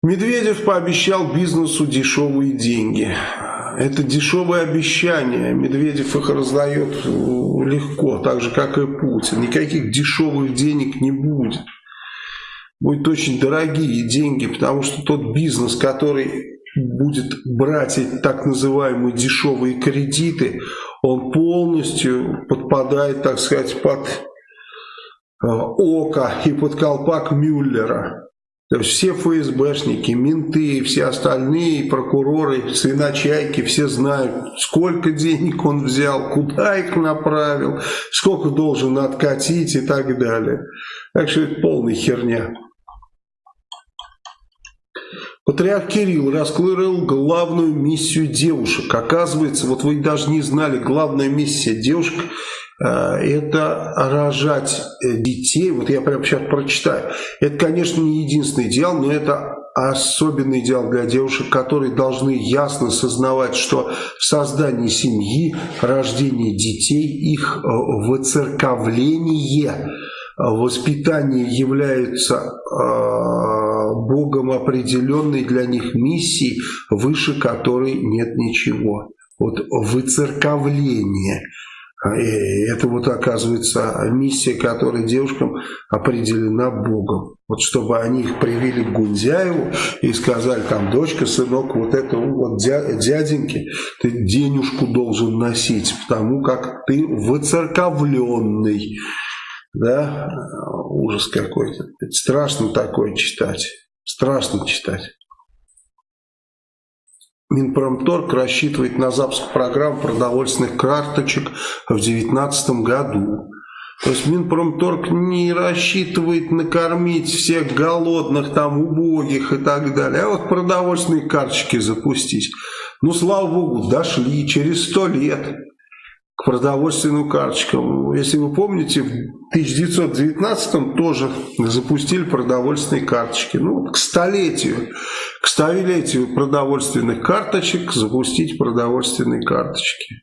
Медведев пообещал бизнесу дешевые деньги. Это дешевые обещания. Медведев их раздает легко, так же, как и Путин. Никаких дешевых денег не будет. Будут очень дорогие деньги, потому что тот бизнес, который будет брать эти так называемые дешевые кредиты, он полностью подпадает, так сказать, под э, око и под колпак Мюллера. То есть все ФСБшники, менты, все остальные прокуроры, свиночайки, все знают, сколько денег он взял, куда их направил, сколько должен откатить и так далее. Так что это полная херня. Патриарх Кирилл раскрыл главную миссию девушек. Оказывается, вот вы даже не знали, главная миссия девушек это рожать э, детей. Вот я прямо сейчас прочитаю. Это, конечно, не единственный идеал, но это особенный идеал для девушек, которые должны ясно сознавать, что создание семьи, рождение детей, их э, выцерковление, воспитание являются Богом определенной для них миссии, выше которой нет ничего. Вот выцерковление. Это вот оказывается миссия, которая девушкам определена Богом. Вот чтобы они их привели к Гундяеву и сказали, там, дочка, сынок, вот это вот дяденьки, ты денежку должен носить, потому как ты выцерковленный. Да, ужас какой-то. Страшно такое читать. Страшно читать. Минпромторг рассчитывает на запуск программ продовольственных карточек в 2019 году. То есть Минпромторг не рассчитывает накормить всех голодных, там, убогих и так далее, а вот продовольственные карточки запустить. Ну, слава богу, дошли через сто лет к продовольственным карточкам. Если вы помните, в 1919 тоже запустили продовольственные карточки. Ну, к столетию, к столетию продовольственных карточек запустить продовольственные карточки.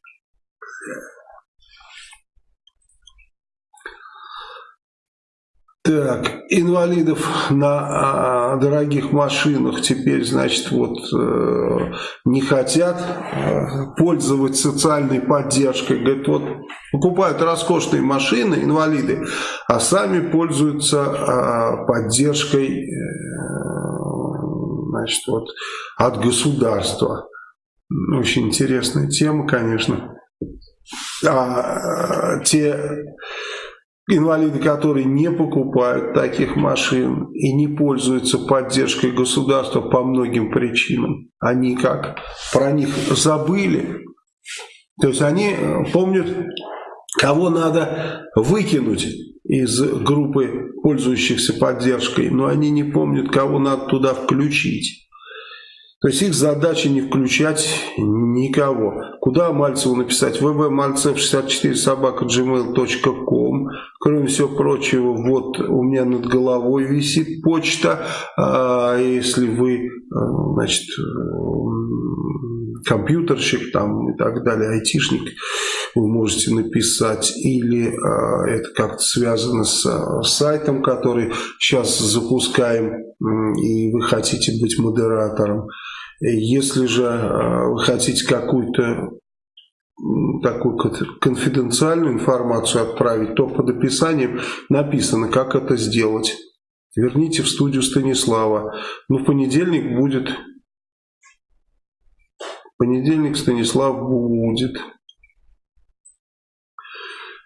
Так, инвалидов на а, дорогих машинах теперь, значит, вот э, не хотят э, пользоваться социальной поддержкой. Говорят, вот покупают роскошные машины, инвалиды, а сами пользуются э, поддержкой, э, значит, вот от государства. Очень интересная тема, конечно. А, те Инвалиды, которые не покупают таких машин и не пользуются поддержкой государства по многим причинам, они как про них забыли. То есть они э, помнят, кого надо выкинуть из группы пользующихся поддержкой, но они не помнят, кого надо туда включить. То есть их задача не включать никого. Куда Мальцеву написать? vbmalcev64 собака gmail.com Кроме всего прочего, вот у меня над головой висит почта. А если вы, а, значит, компьютерщик там и так далее, айтишник, вы можете написать. Или а, это как-то связано с а, сайтом, который сейчас запускаем, и вы хотите быть модератором. Если же вы хотите какую-то такую конфиденциальную информацию отправить, то под описанием написано, как это сделать. Верните в студию Станислава. Ну, в понедельник будет... Понедельник Станислав будет.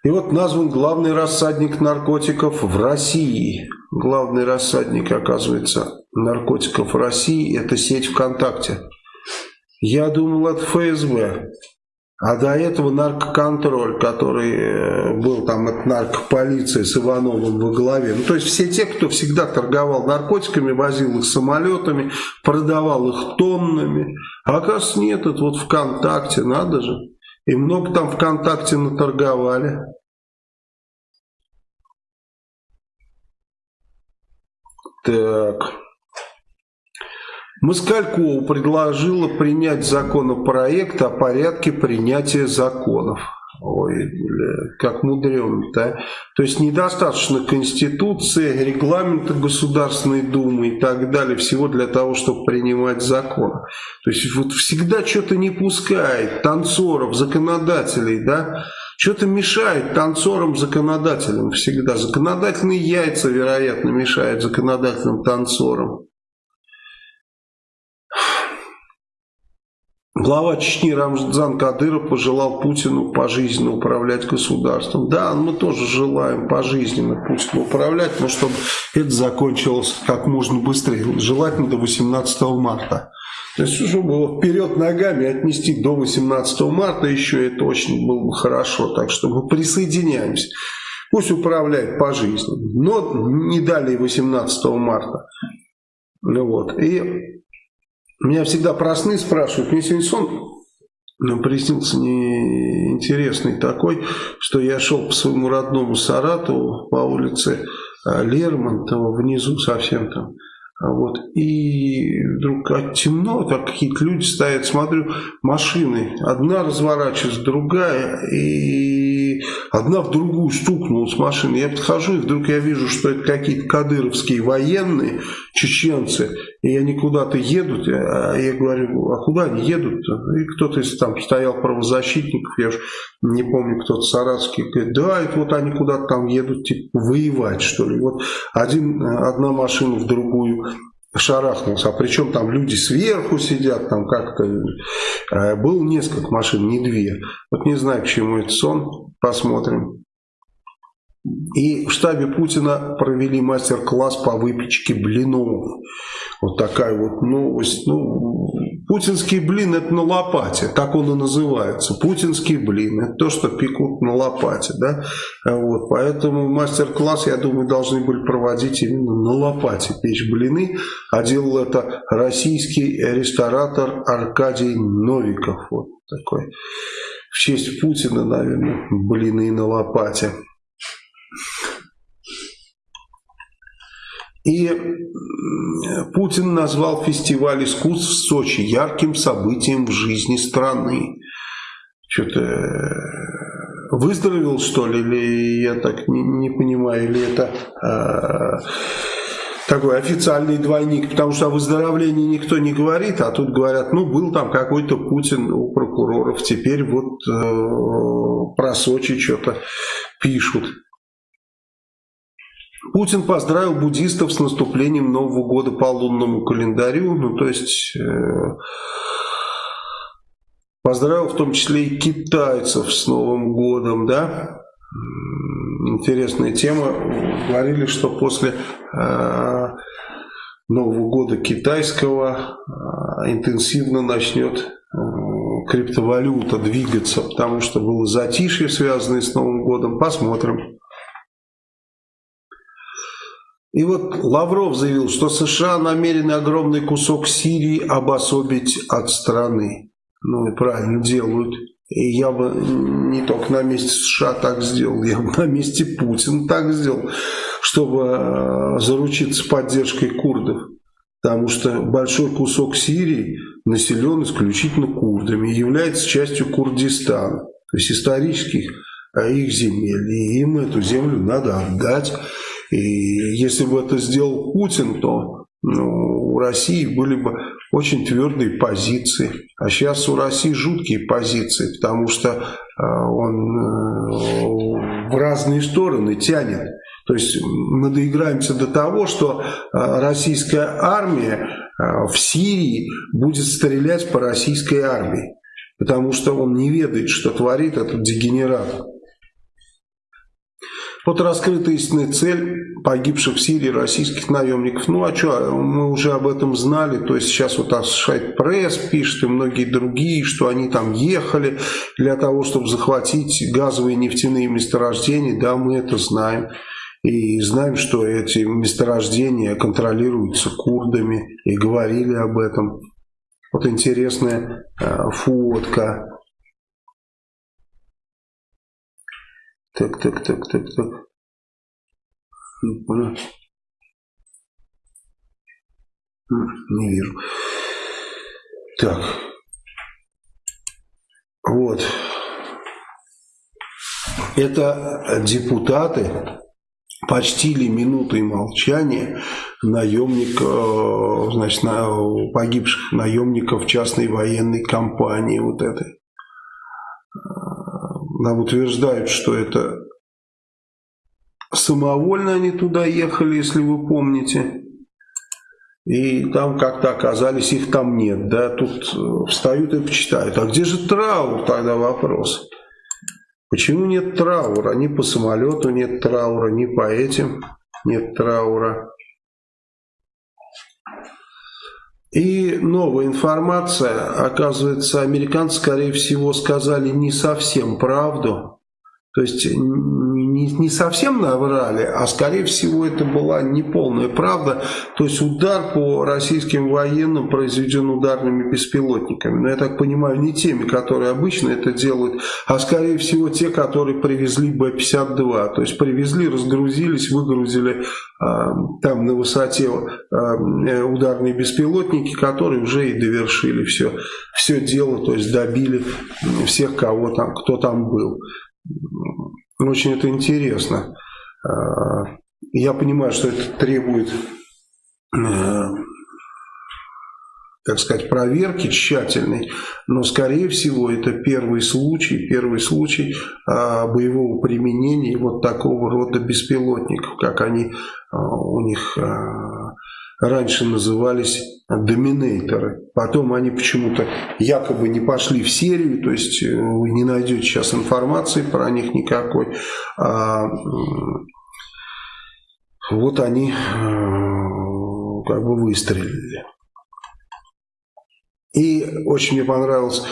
И вот назван главный рассадник наркотиков в России. Главный рассадник, оказывается, наркотиков в России – это сеть ВКонтакте. Я думал, это ФСБ. А до этого наркоконтроль, который э, был там от наркополиции с Ивановым во главе. Ну, то есть все те, кто всегда торговал наркотиками, возил их самолетами, продавал их тоннами. А оказывается нет, это вот ВКонтакте, надо же. И много там ВКонтакте наторговали. Так... Москалькову предложила принять законопроект о порядке принятия законов. Ой, бля, как мудрено-то. То есть недостаточно Конституции, регламента Государственной Думы и так далее, всего для того, чтобы принимать закон. То есть вот всегда что-то не пускает танцоров, законодателей, да, что-то мешает танцорам, законодателям всегда. Законодательные яйца, вероятно, мешают законодательным танцорам. Глава Чечни Рамзан Кадыров пожелал Путину пожизненно управлять государством. Да, мы тоже желаем пожизненно Путину управлять, но чтобы это закончилось как можно быстрее, желательно до 18 марта. То есть, чтобы его вперед ногами отнести до 18 марта еще, это очень было бы хорошо. Так что мы присоединяемся. Пусть управляет пожизненно, но не далее 18 марта. Ну вот. И меня всегда просны спрашивают. Мне сегодня сон ну, приснился неинтересный такой, что я шел по своему родному Саратову по улице а, Лермонтова, внизу совсем там. А вот, и вдруг темно, так какие-то люди стоят, смотрю, машины, одна разворачивается, другая, и одна в другую стукнула с машины. Я подхожу, и вдруг я вижу, что это какие-то кадыровские военные, чеченцы, и они куда-то едут. А я говорю, а куда они едут -то? И кто-то из там стоял правозащитников, я уж не помню, кто-то саратовский, говорит, да, это вот они куда-то там едут, типа, воевать, что ли. Вот один, одна машина в другую шарахнулся. А причем там люди сверху сидят, там как-то... Э, было несколько машин, не две. Вот не знаю, к чему это сон. Посмотрим. И в штабе Путина провели мастер-класс по выпечке блинов. Вот такая вот новость. Ну, путинский блин это на лопате, так он и называется. Путинский блин, это то, что пекут на лопате. Да? Вот, поэтому мастер-класс, я думаю, должны были проводить именно на лопате печь блины. А делал это российский ресторатор Аркадий Новиков. Вот такой. В честь Путина, наверное, блины на лопате. И Путин назвал фестиваль искусств в Сочи ярким событием в жизни страны. Что-то э, выздоровел, что ли, или я так не, не понимаю, или это э, такой официальный двойник, потому что о выздоровлении никто не говорит, а тут говорят, ну, был там какой-то Путин у прокуроров, теперь вот э, про Сочи что-то пишут. Путин поздравил буддистов с наступлением Нового года по лунному календарю, ну то есть э, поздравил в том числе и китайцев с Новым годом, да. Интересная тема. Говорили, что после э, Нового года китайского э, интенсивно начнет э, криптовалюта двигаться, потому что было затишье, связанное с Новым годом. Посмотрим. И вот Лавров заявил, что США намерены огромный кусок Сирии обособить от страны. Ну и правильно делают. И я бы не только на месте США так сделал, я бы на месте Путина так сделал, чтобы э, заручиться поддержкой курдов. Потому что большой кусок Сирии населен исключительно курдами и является частью Курдистана, то есть исторических э, их земель. И им эту землю надо отдать. И если бы это сделал Путин, то ну, у России были бы очень твердые позиции. А сейчас у России жуткие позиции, потому что э, он э, в разные стороны тянет. То есть мы доиграемся до того, что э, российская армия э, в Сирии будет стрелять по российской армии. Потому что он не ведает, что творит этот дегенерат. Вот раскрыта истинная цель погибших в Сирии российских наемников. Ну а что, мы уже об этом знали, то есть сейчас вот Associated Пресс пишет и многие другие, что они там ехали для того, чтобы захватить газовые нефтяные месторождения, да, мы это знаем. И знаем, что эти месторождения контролируются курдами, и говорили об этом. Вот интересная э, фотка Так, так, так, так, так. Не вижу. Так. Вот. Это депутаты почтили минутой молчания наемник, э, значит, погибших наемников частной военной компании вот этой нам утверждают, что это самовольно они туда ехали, если вы помните. И там как-то оказались, их там нет. Да? Тут э, встают и почитают. А где же траур тогда вопрос? Почему нет траура? Ни по самолету нет траура, ни по этим нет траура. И новая информация, оказывается, американцы, скорее всего, сказали не совсем правду. То есть не, не совсем наврали, а скорее всего это была неполная правда. То есть удар по российским военным произведен ударными беспилотниками. Но я так понимаю, не теми, которые обычно это делают, а скорее всего те, которые привезли Б-52. То есть привезли, разгрузились, выгрузили э, там на высоте э, ударные беспилотники, которые уже и довершили все, все дело, то есть добили всех, кого там, кто там был. Очень это интересно. А, я понимаю, что это требует, э, так сказать, проверки тщательной, но, скорее всего, это первый случай, первый случай а, боевого применения вот такого рода беспилотников, как они а, у них раньше назывались доминейторы. Потом они почему-то якобы не пошли в серию, то есть э, вы не найдете сейчас информации про них никакой. А, вот они э, как бы выстрелили. И очень мне понравилось,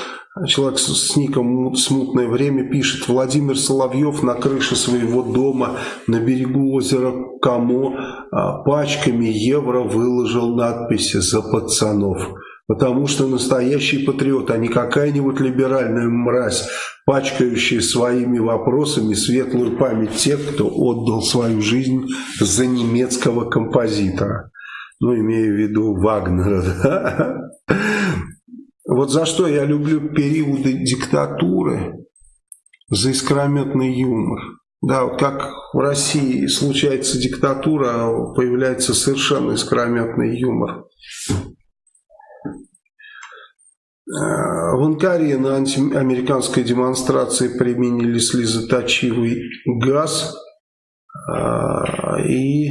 человек с ником «Смутное время» пишет, Владимир Соловьев на крыше своего дома на берегу озера Камо а, пачками евро выложил надписи «За пацанов». Потому что настоящий патриот, а не какая-нибудь либеральная мразь, пачкающая своими вопросами светлую память тех, кто отдал свою жизнь за немецкого композитора. Ну, имею в виду Вагнера. [LAUGHS] Да? Вот за что я люблю периоды диктатуры, за искрометный юмор. Да, вот как в России случается диктатура, появляется совершенно искрометный юмор. В Анкаре на антиамериканской демонстрации применили слезоточивый газ. Э, и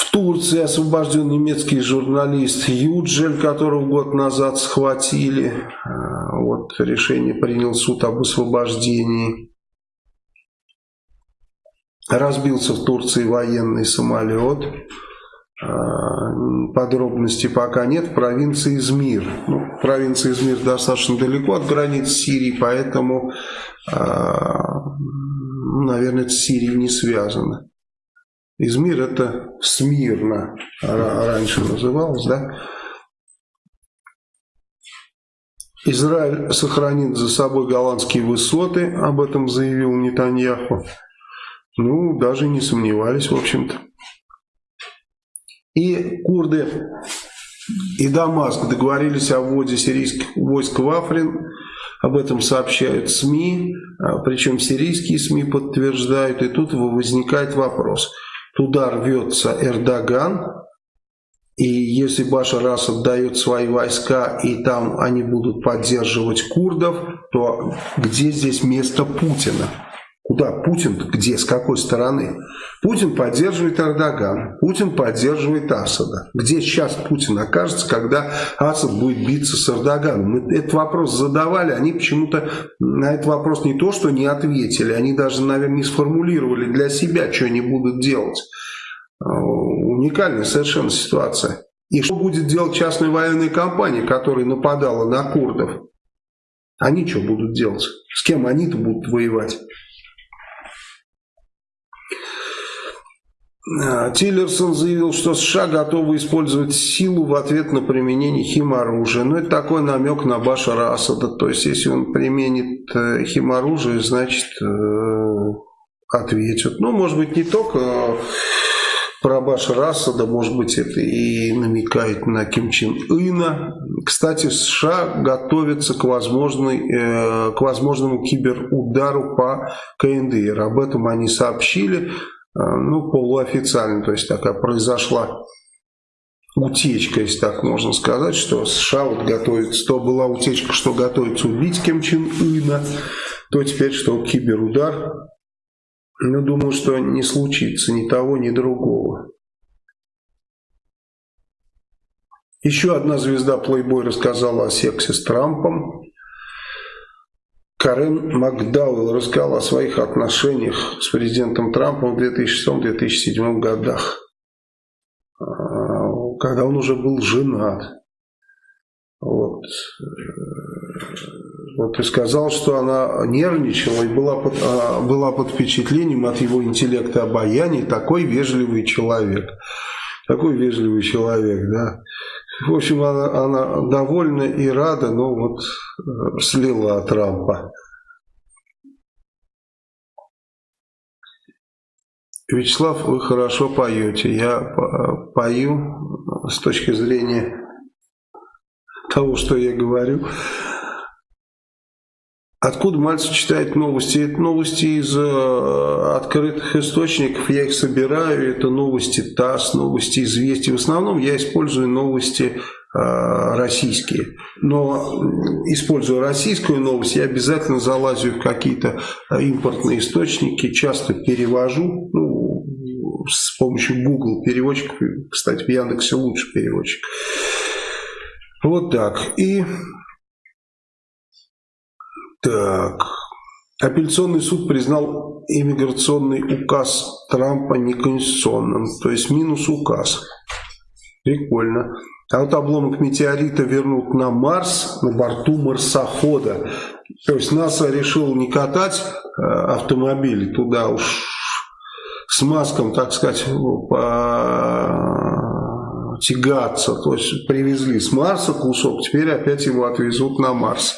в Турции освобожден немецкий журналист Юджель, которого год назад схватили. Э, вот решение принял суд об освобождении. Разбился в Турции военный самолет. А, подробностей пока нет. В провинции Измир. Ну, провинция Измир достаточно далеко от границ Сирии, поэтому, а, наверное, с Сирией не связано. Измир это Смирно раньше называлось, да? Израиль сохранит за собой голландские высоты, об этом заявил Нетаньяху. Ну, даже не сомневались, в общем-то. И курды и Дамаск договорились о вводе сирийских войск в Африн. Об этом сообщают СМИ, а, причем сирийские СМИ подтверждают. И тут возникает вопрос. Туда рвется Эрдоган, и если Башар Асад дает свои войска, и там они будут поддерживать курдов, то где здесь место Путина? Куда Путин, где, с какой стороны? Путин поддерживает Эрдогана, Путин поддерживает Асада. Где сейчас Путин окажется, когда Асад будет биться с Эрдоганом? Мы этот вопрос задавали, они почему-то на этот вопрос не то, что не ответили, они даже, наверное, не сформулировали для себя, что они будут делать. Уникальная совершенно ситуация. И что будет делать частная военная компания, которая нападала на курдов? Они что будут делать? С кем они-то будут воевать? Тиллерсон заявил, что США готовы использовать силу в ответ на применение химоружия. Ну, это такой намек на Башара Асада. То есть, если он применит э, химоружие, значит, э, ответят. Ну, может быть, не только э, про Башара Асада, может быть, это и намекает на Ким Чен Ына. Кстати, США готовятся к, возможной, к возможному киберудару по КНДР. Об этом они сообщили. А, ну, полуофициально, то есть такая произошла утечка, если так можно сказать, что США вот готовится, то была утечка, что готовится убить Ким Чен Ына, то теперь, что киберудар. Но думаю, что не случится ни того, ни другого. Еще одна звезда Playboy рассказала о сексе с Трампом. Карен Макдауэлл рассказал о своих отношениях с президентом Трампом в 2006-2007 годах, а, когда он уже был женат. Вот. Вот и сказал, что она нервничала и была под, а, была под впечатлением от его интеллекта обаяния. Такой вежливый человек. Такой вежливый человек, да. В общем, она, она довольна и рада, но вот э, слила Трампа. Вячеслав, вы хорошо поете. Я пою с точки зрения того, что я говорю. Откуда Мальцев читает новости? Это новости из э, открытых источников, я их собираю, это новости ТАСС, новости «Известий». В основном я использую новости э, российские. Но используя российскую новость, я обязательно залазю в какие-то э, импортные источники, часто перевожу, ну, с помощью Google переводчиков, кстати, в Яндексе лучше переводчик. Вот так. И так. Апелляционный суд признал иммиграционный указ Трампа неконституционным. То есть минус указ. Прикольно. А вот обломок метеорита вернут на Марс на борту марсохода. То есть НАСА решил не катать э, автомобили туда уж с маском, так сказать, по... тягаться. То есть привезли с Марса кусок, теперь опять его отвезут на Марс.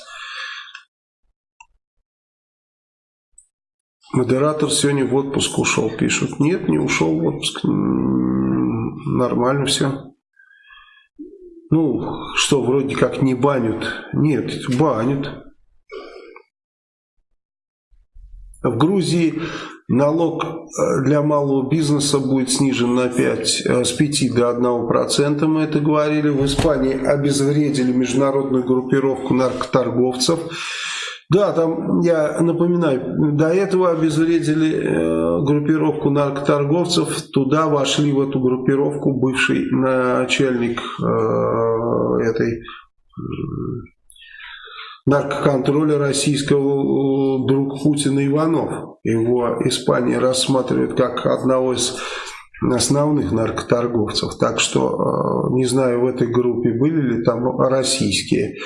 Модератор сегодня в отпуск ушел, пишут. Нет, не ушел в отпуск. Нормально все. Ну, что, вроде как не банят. Нет, банят. В Грузии налог э, для малого бизнеса будет снижен на 5, э, с 5 до 1%, мы это говорили. В Испании обезвредили международную группировку наркоторговцев. Да, там, я напоминаю, до этого обезвредили э, группировку наркоторговцев, туда вошли в эту группировку бывший начальник э, этой э, наркоконтроля российского друг Путина Иванов. Его Испания рассматривает как одного из основных наркоторговцев. Так что не знаю, в этой группе были ли там российские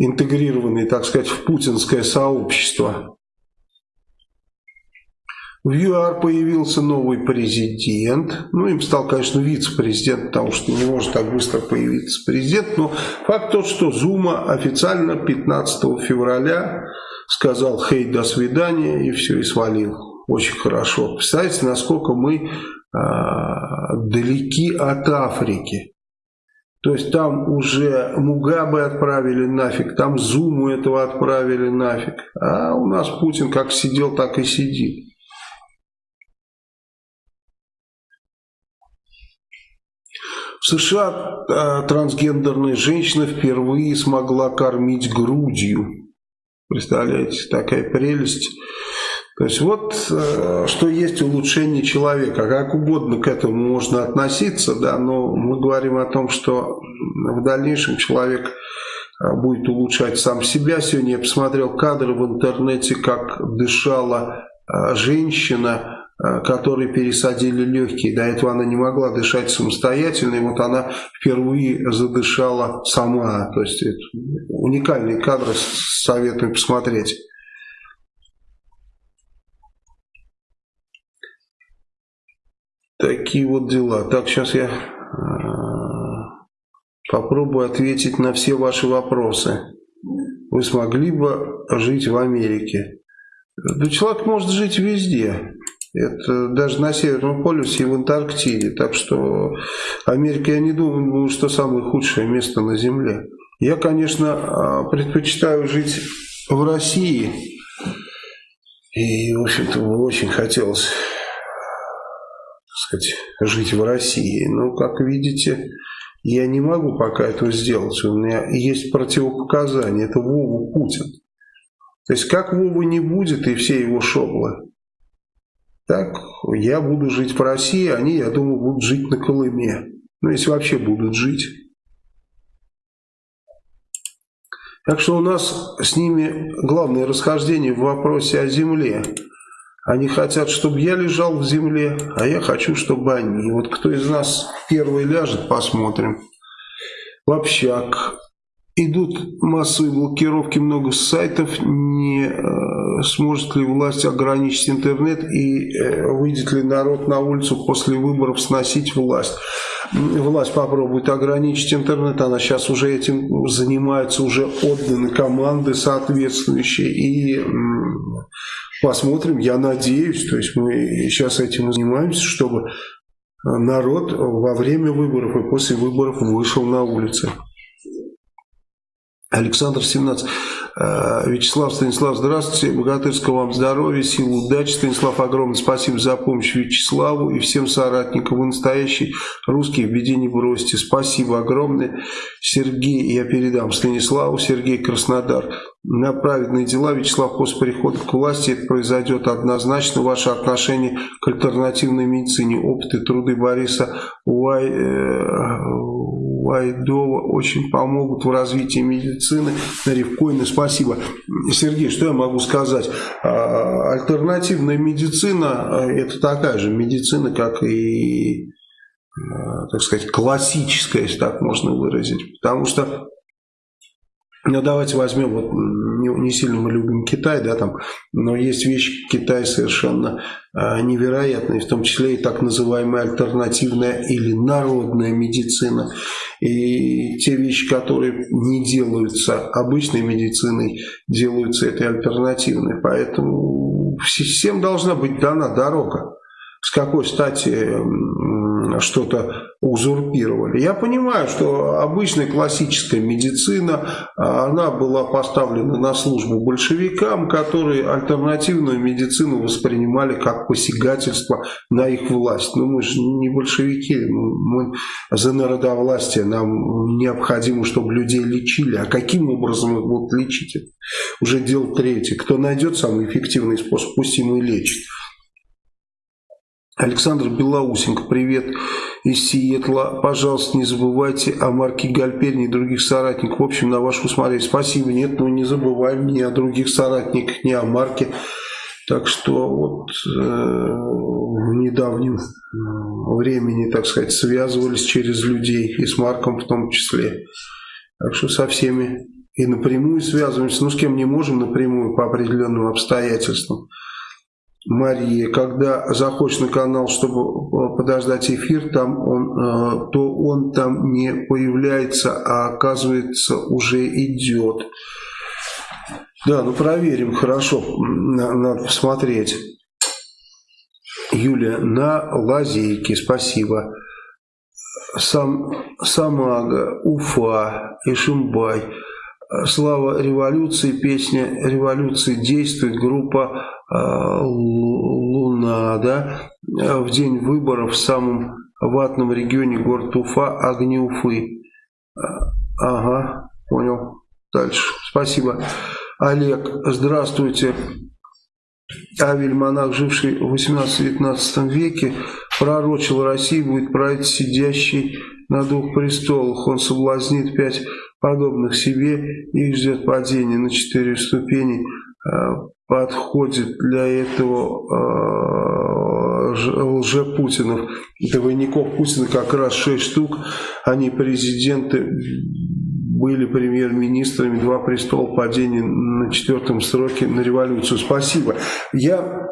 интегрированные, так сказать, в путинское сообщество. В ЮАР появился новый президент. Ну, им стал, конечно, вице-президент, потому что не может так быстро появиться президент. Но факт тот, что Зума официально 15 февраля сказал «Хей, до свидания» и все, и свалил. Очень хорошо. Представляете, насколько мы э, далеки от Африки. То есть там уже Мугабе отправили нафиг, там Зуму этого отправили нафиг. А у нас Путин как сидел, так и сидит. В США э, трансгендерная женщина впервые смогла кормить грудью. Представляете, такая прелесть. То есть вот э, что есть улучшение человека. Как угодно к этому можно относиться, да, но мы говорим о том, что в дальнейшем человек э, будет улучшать сам себя. Сегодня я посмотрел кадры в интернете, как дышала э, женщина, которой пересадили легкие. До этого она не могла дышать самостоятельно, и вот она впервые задышала сама. То есть это уникальные кадры, советую посмотреть. Такие вот дела. Так, сейчас я э, попробую ответить на все ваши вопросы. Вы смогли бы жить в Америке? Да человек может жить везде. Это даже на Северном полюсе и в Антарктиде. Так что Америка, я не думаю, что самое худшее место на Земле. Я, конечно, э, предпочитаю жить в России. И, в общем-то, очень хотелось сказать, жить в России. Но, как видите, я не могу пока этого сделать. У меня есть противопоказания. Это Вова Путин. То есть, как Вова не будет и все его шоблы, так я буду жить в России, они, я думаю, будут жить на Колыме. Ну, если вообще будут жить. Так что у нас с ними главное расхождение в вопросе о земле. Они хотят, чтобы я лежал в земле, а я хочу, чтобы они. Вот кто из нас первый ляжет, посмотрим. В общак. Идут массовые блокировки много сайтов. Не э, сможет ли власть ограничить интернет и э, выйдет ли народ на улицу после выборов сносить власть. Власть попробует ограничить интернет. Она сейчас уже этим занимается. Уже отданы команды соответствующие. И Посмотрим, я надеюсь, то есть мы сейчас этим занимаемся, чтобы народ во время выборов и после выборов вышел на улицы. Александр 17. Э, Вячеслав, Станислав, здравствуйте. Богатырского вам здоровья, сил, удачи. Станислав, огромное спасибо за помощь Вячеславу и всем соратникам. Вы настоящий русский, в беде не бросьте. Спасибо огромное. Сергей, я передам Станиславу. Сергей Краснодар. На праведные дела, Вячеслав, после прихода к власти это произойдет однозначно. Ваше отношение к альтернативной медицине, опыт и труды Бориса Уай, э, Вайдова очень помогут в развитии медицины. Ревкоина, спасибо. Сергей, что я могу сказать? А, альтернативная медицина – это такая же медицина, как и, а, так сказать, классическая, если так можно выразить. Потому что ну, давайте возьмем, вот не, сильно мы любим Китай, да, там, но есть вещи Китай совершенно э, невероятные, в том числе и так называемая альтернативная или народная медицина. И те вещи, которые не делаются обычной медициной, делаются этой альтернативной. Поэтому всем должна быть дана дорога. С какой стати что-то узурпировали. Я понимаю, что обычная классическая медицина, она была поставлена на службу большевикам, которые альтернативную медицину воспринимали как посягательство на их власть. Но мы же не большевики, мы за народовластие, нам необходимо, чтобы людей лечили. А каким образом их будут лечить? Уже дело третье. Кто найдет самый эффективный способ, пусть ему и лечит. Александр Белоусенко, привет из Сиэтла. Пожалуйста, не забывайте о Марке Гальперне и других соратниках. В общем, на ваше усмотрение. Спасибо. Нет, ну не забываем ни о других соратниках, ни о Марке. Так что вот э, в недавнем э, времени, так сказать, связывались через людей, и с Марком в том числе. Так что со всеми и напрямую связываемся. Ну, с кем не можем напрямую по определенным обстоятельствам. Мария, когда заходишь на канал, чтобы э, подождать эфир, там он, э, то он там не появляется, а оказывается уже идет. Да, ну проверим, хорошо, надо посмотреть. Юлия, на лазейке, спасибо. Сам, Самага, Уфа, Ишимбай. Слава революции, песня революции действует, группа Луна, да, в день выборов в самом ватном регионе город Уфа, огни Уфы. Ага, понял. Дальше. Спасибо. Олег, здравствуйте. Авель, монах, живший в 18-19 веке, пророчил России, будет править сидящий на двух престолах. Он соблазнит пять подобных себе, их ждет падение на четыре ступени, э, подходит для этого э, лжепутинов, двойников Путина как раз шесть штук, они президенты, были премьер-министрами, два престола падения на четвертом сроке на революцию. Спасибо. Я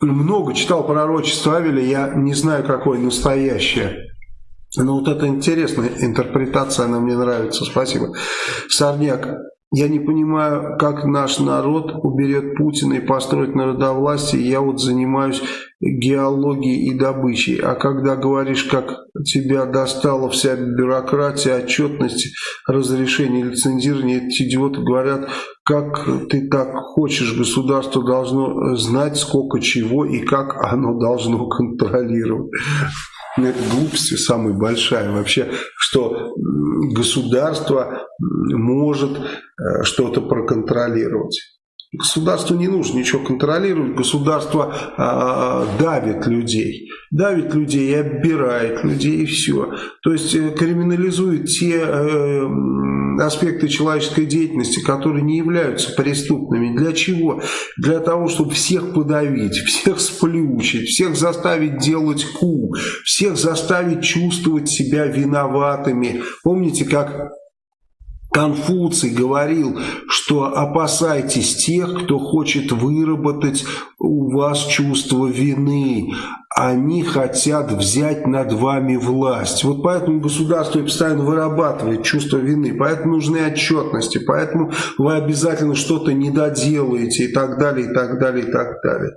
много читал пророчество Авеля, я не знаю, какое настоящее. Ну вот это интересная интерпретация, она мне нравится, спасибо. Сорняк, я не понимаю, как наш народ уберет Путина и построит народовластие. Я вот занимаюсь геологией и добычей. А когда говоришь, как тебя достала вся бюрократия, отчетность, разрешение, лицензирование, эти идиоты говорят, как ты так хочешь, государство должно знать, сколько чего и как оно должно контролировать. Это глупость самая большая вообще, что государство может э, что-то проконтролировать. Государству не нужно ничего контролировать, государство э, давит людей, давит людей и оббирает людей и все. То есть э, криминализует те э, аспекты человеческой деятельности, которые не являются преступными. Для чего? Для того, чтобы всех подавить, всех сплющить, всех заставить делать ку, всех заставить чувствовать себя виноватыми. Помните, как Конфуций говорил, что опасайтесь тех, кто хочет выработать у вас чувство вины. Они хотят взять над вами власть. Вот поэтому государство постоянно вырабатывает чувство вины. Поэтому нужны отчетности. Поэтому вы обязательно что-то не доделаете и так далее, и так далее, и так далее.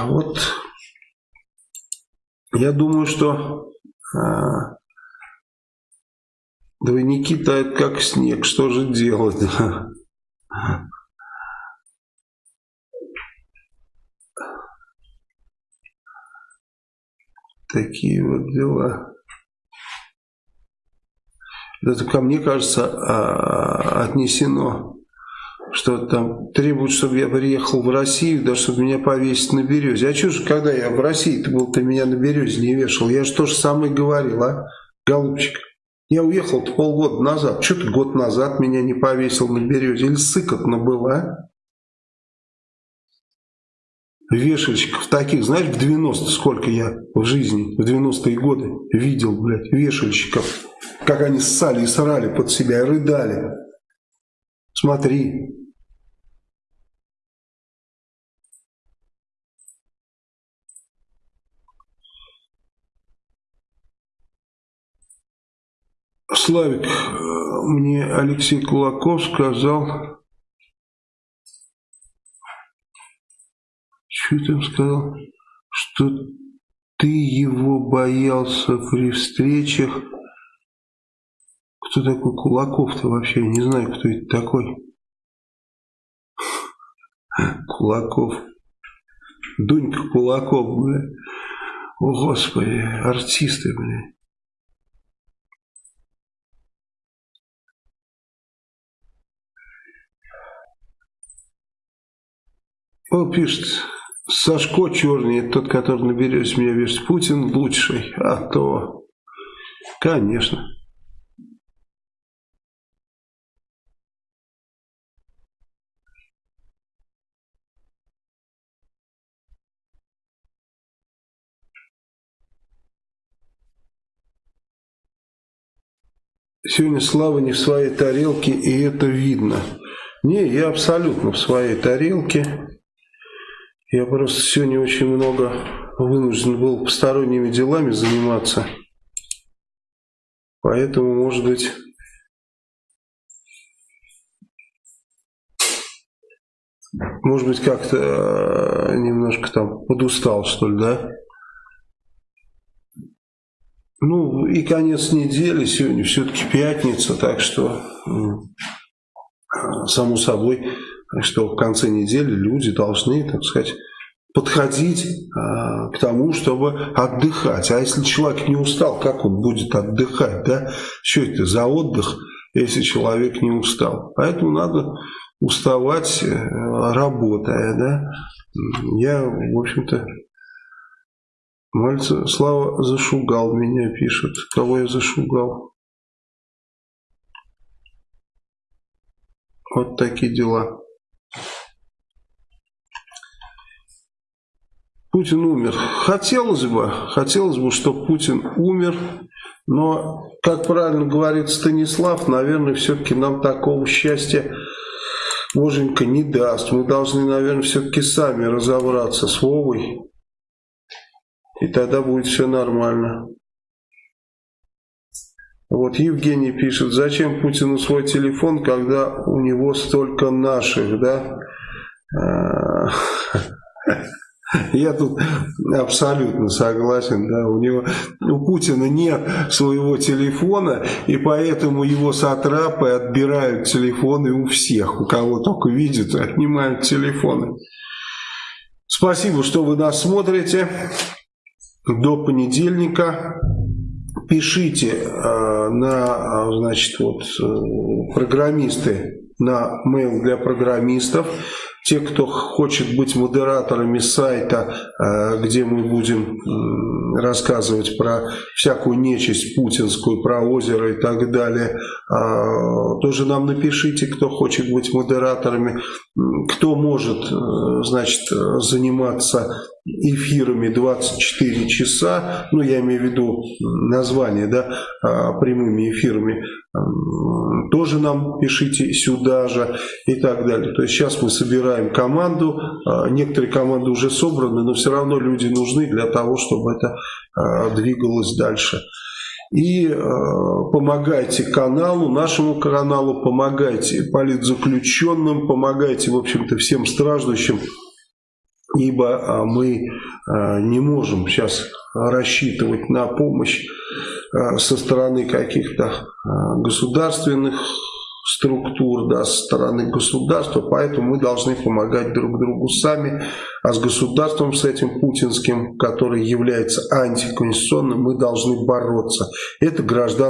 Вот я думаю, что... А, Двойники тают как снег, что же делать? Такие вот дела. Это ко мне кажется а, отнесено, что там требуют, чтобы я приехал в Россию, да чтобы меня повесить на березе. А что же, когда я в России, ты был, ты меня на березе не вешал? Я же то же самое говорил, а, голубчик? Я уехал полгода назад. Что ты год назад меня не повесил на березе? Или сыкотно было, а? Вешальщиков таких, знаешь, в 90 сколько я в жизни, в 90-е годы видел, блядь, вешальщиков. Как они ссали и срали под себя и рыдали. Смотри. Славик, мне Алексей Кулаков сказал, что там сказал, что ты его боялся при встречах. Кто такой Кулаков-то вообще? Я не знаю, кто это такой. Кулаков. Дунька Кулаков, бля. О, Господи, артисты, бля. Он пишет, Сашко Черный, тот, который на берете меня вешает. Путин лучший, а то, конечно. Сегодня Слава не в своей тарелке, и это видно. Не, я абсолютно в своей тарелке. Я просто сегодня очень много вынужден был посторонними делами заниматься. Поэтому, может быть, может быть, как-то э, немножко там подустал, что ли, да? Ну, и конец недели, сегодня все-таки пятница, так что, само собой, что в конце недели люди должны, так сказать, подходить а, к тому, чтобы отдыхать. А если человек не устал, как он будет отдыхать? Да? Что это за отдых, если человек не устал? Поэтому надо уставать, э, работая. Да? Я, в общем-то, Мальца Слава зашугал меня, пишет. Кого я зашугал? Вот такие дела. Путин умер. Хотелось бы, хотелось бы, чтобы Путин умер, но, как правильно говорит Станислав, наверное, все-таки нам такого счастья Боженька не даст. Мы должны, наверное, все-таки сами разобраться с Вовой, и тогда будет все нормально. Вот Евгений пишет, зачем Путину свой телефон, когда у него столько наших, да? А, [LAUGHS] Я тут абсолютно согласен, да, у него, у Путина нет своего телефона, и поэтому его сатрапы отбирают телефоны у всех, у кого только видят, отнимают телефоны. Спасибо, что вы нас смотрите. До понедельника пишите э, на, значит, вот, э, программисты, на mail для программистов, те, кто хочет быть модераторами сайта, э, где мы будем рассказывать про всякую нечисть путинскую, про озеро и так далее, а, тоже нам напишите, кто хочет быть модераторами, кто может э, значит, заниматься эфирами 24 часа, ну я имею в виду название, да, а, прямыми эфирами, тоже нам пишите сюда же и так далее. То есть сейчас мы собираем команду, а, некоторые команды уже собраны, но все равно люди нужны для того, чтобы это а, двигалось дальше. И э, помогайте каналу, нашему каналу, помогайте политзаключенным, помогайте, в общем-то, всем страждущим ибо а, мы а, не можем сейчас рассчитывать на помощь со стороны каких-то государственных структур, да, со стороны государства, поэтому мы должны помогать друг другу сами, а с государством, с этим путинским, который является антиконституционным, мы должны бороться. Это гражданский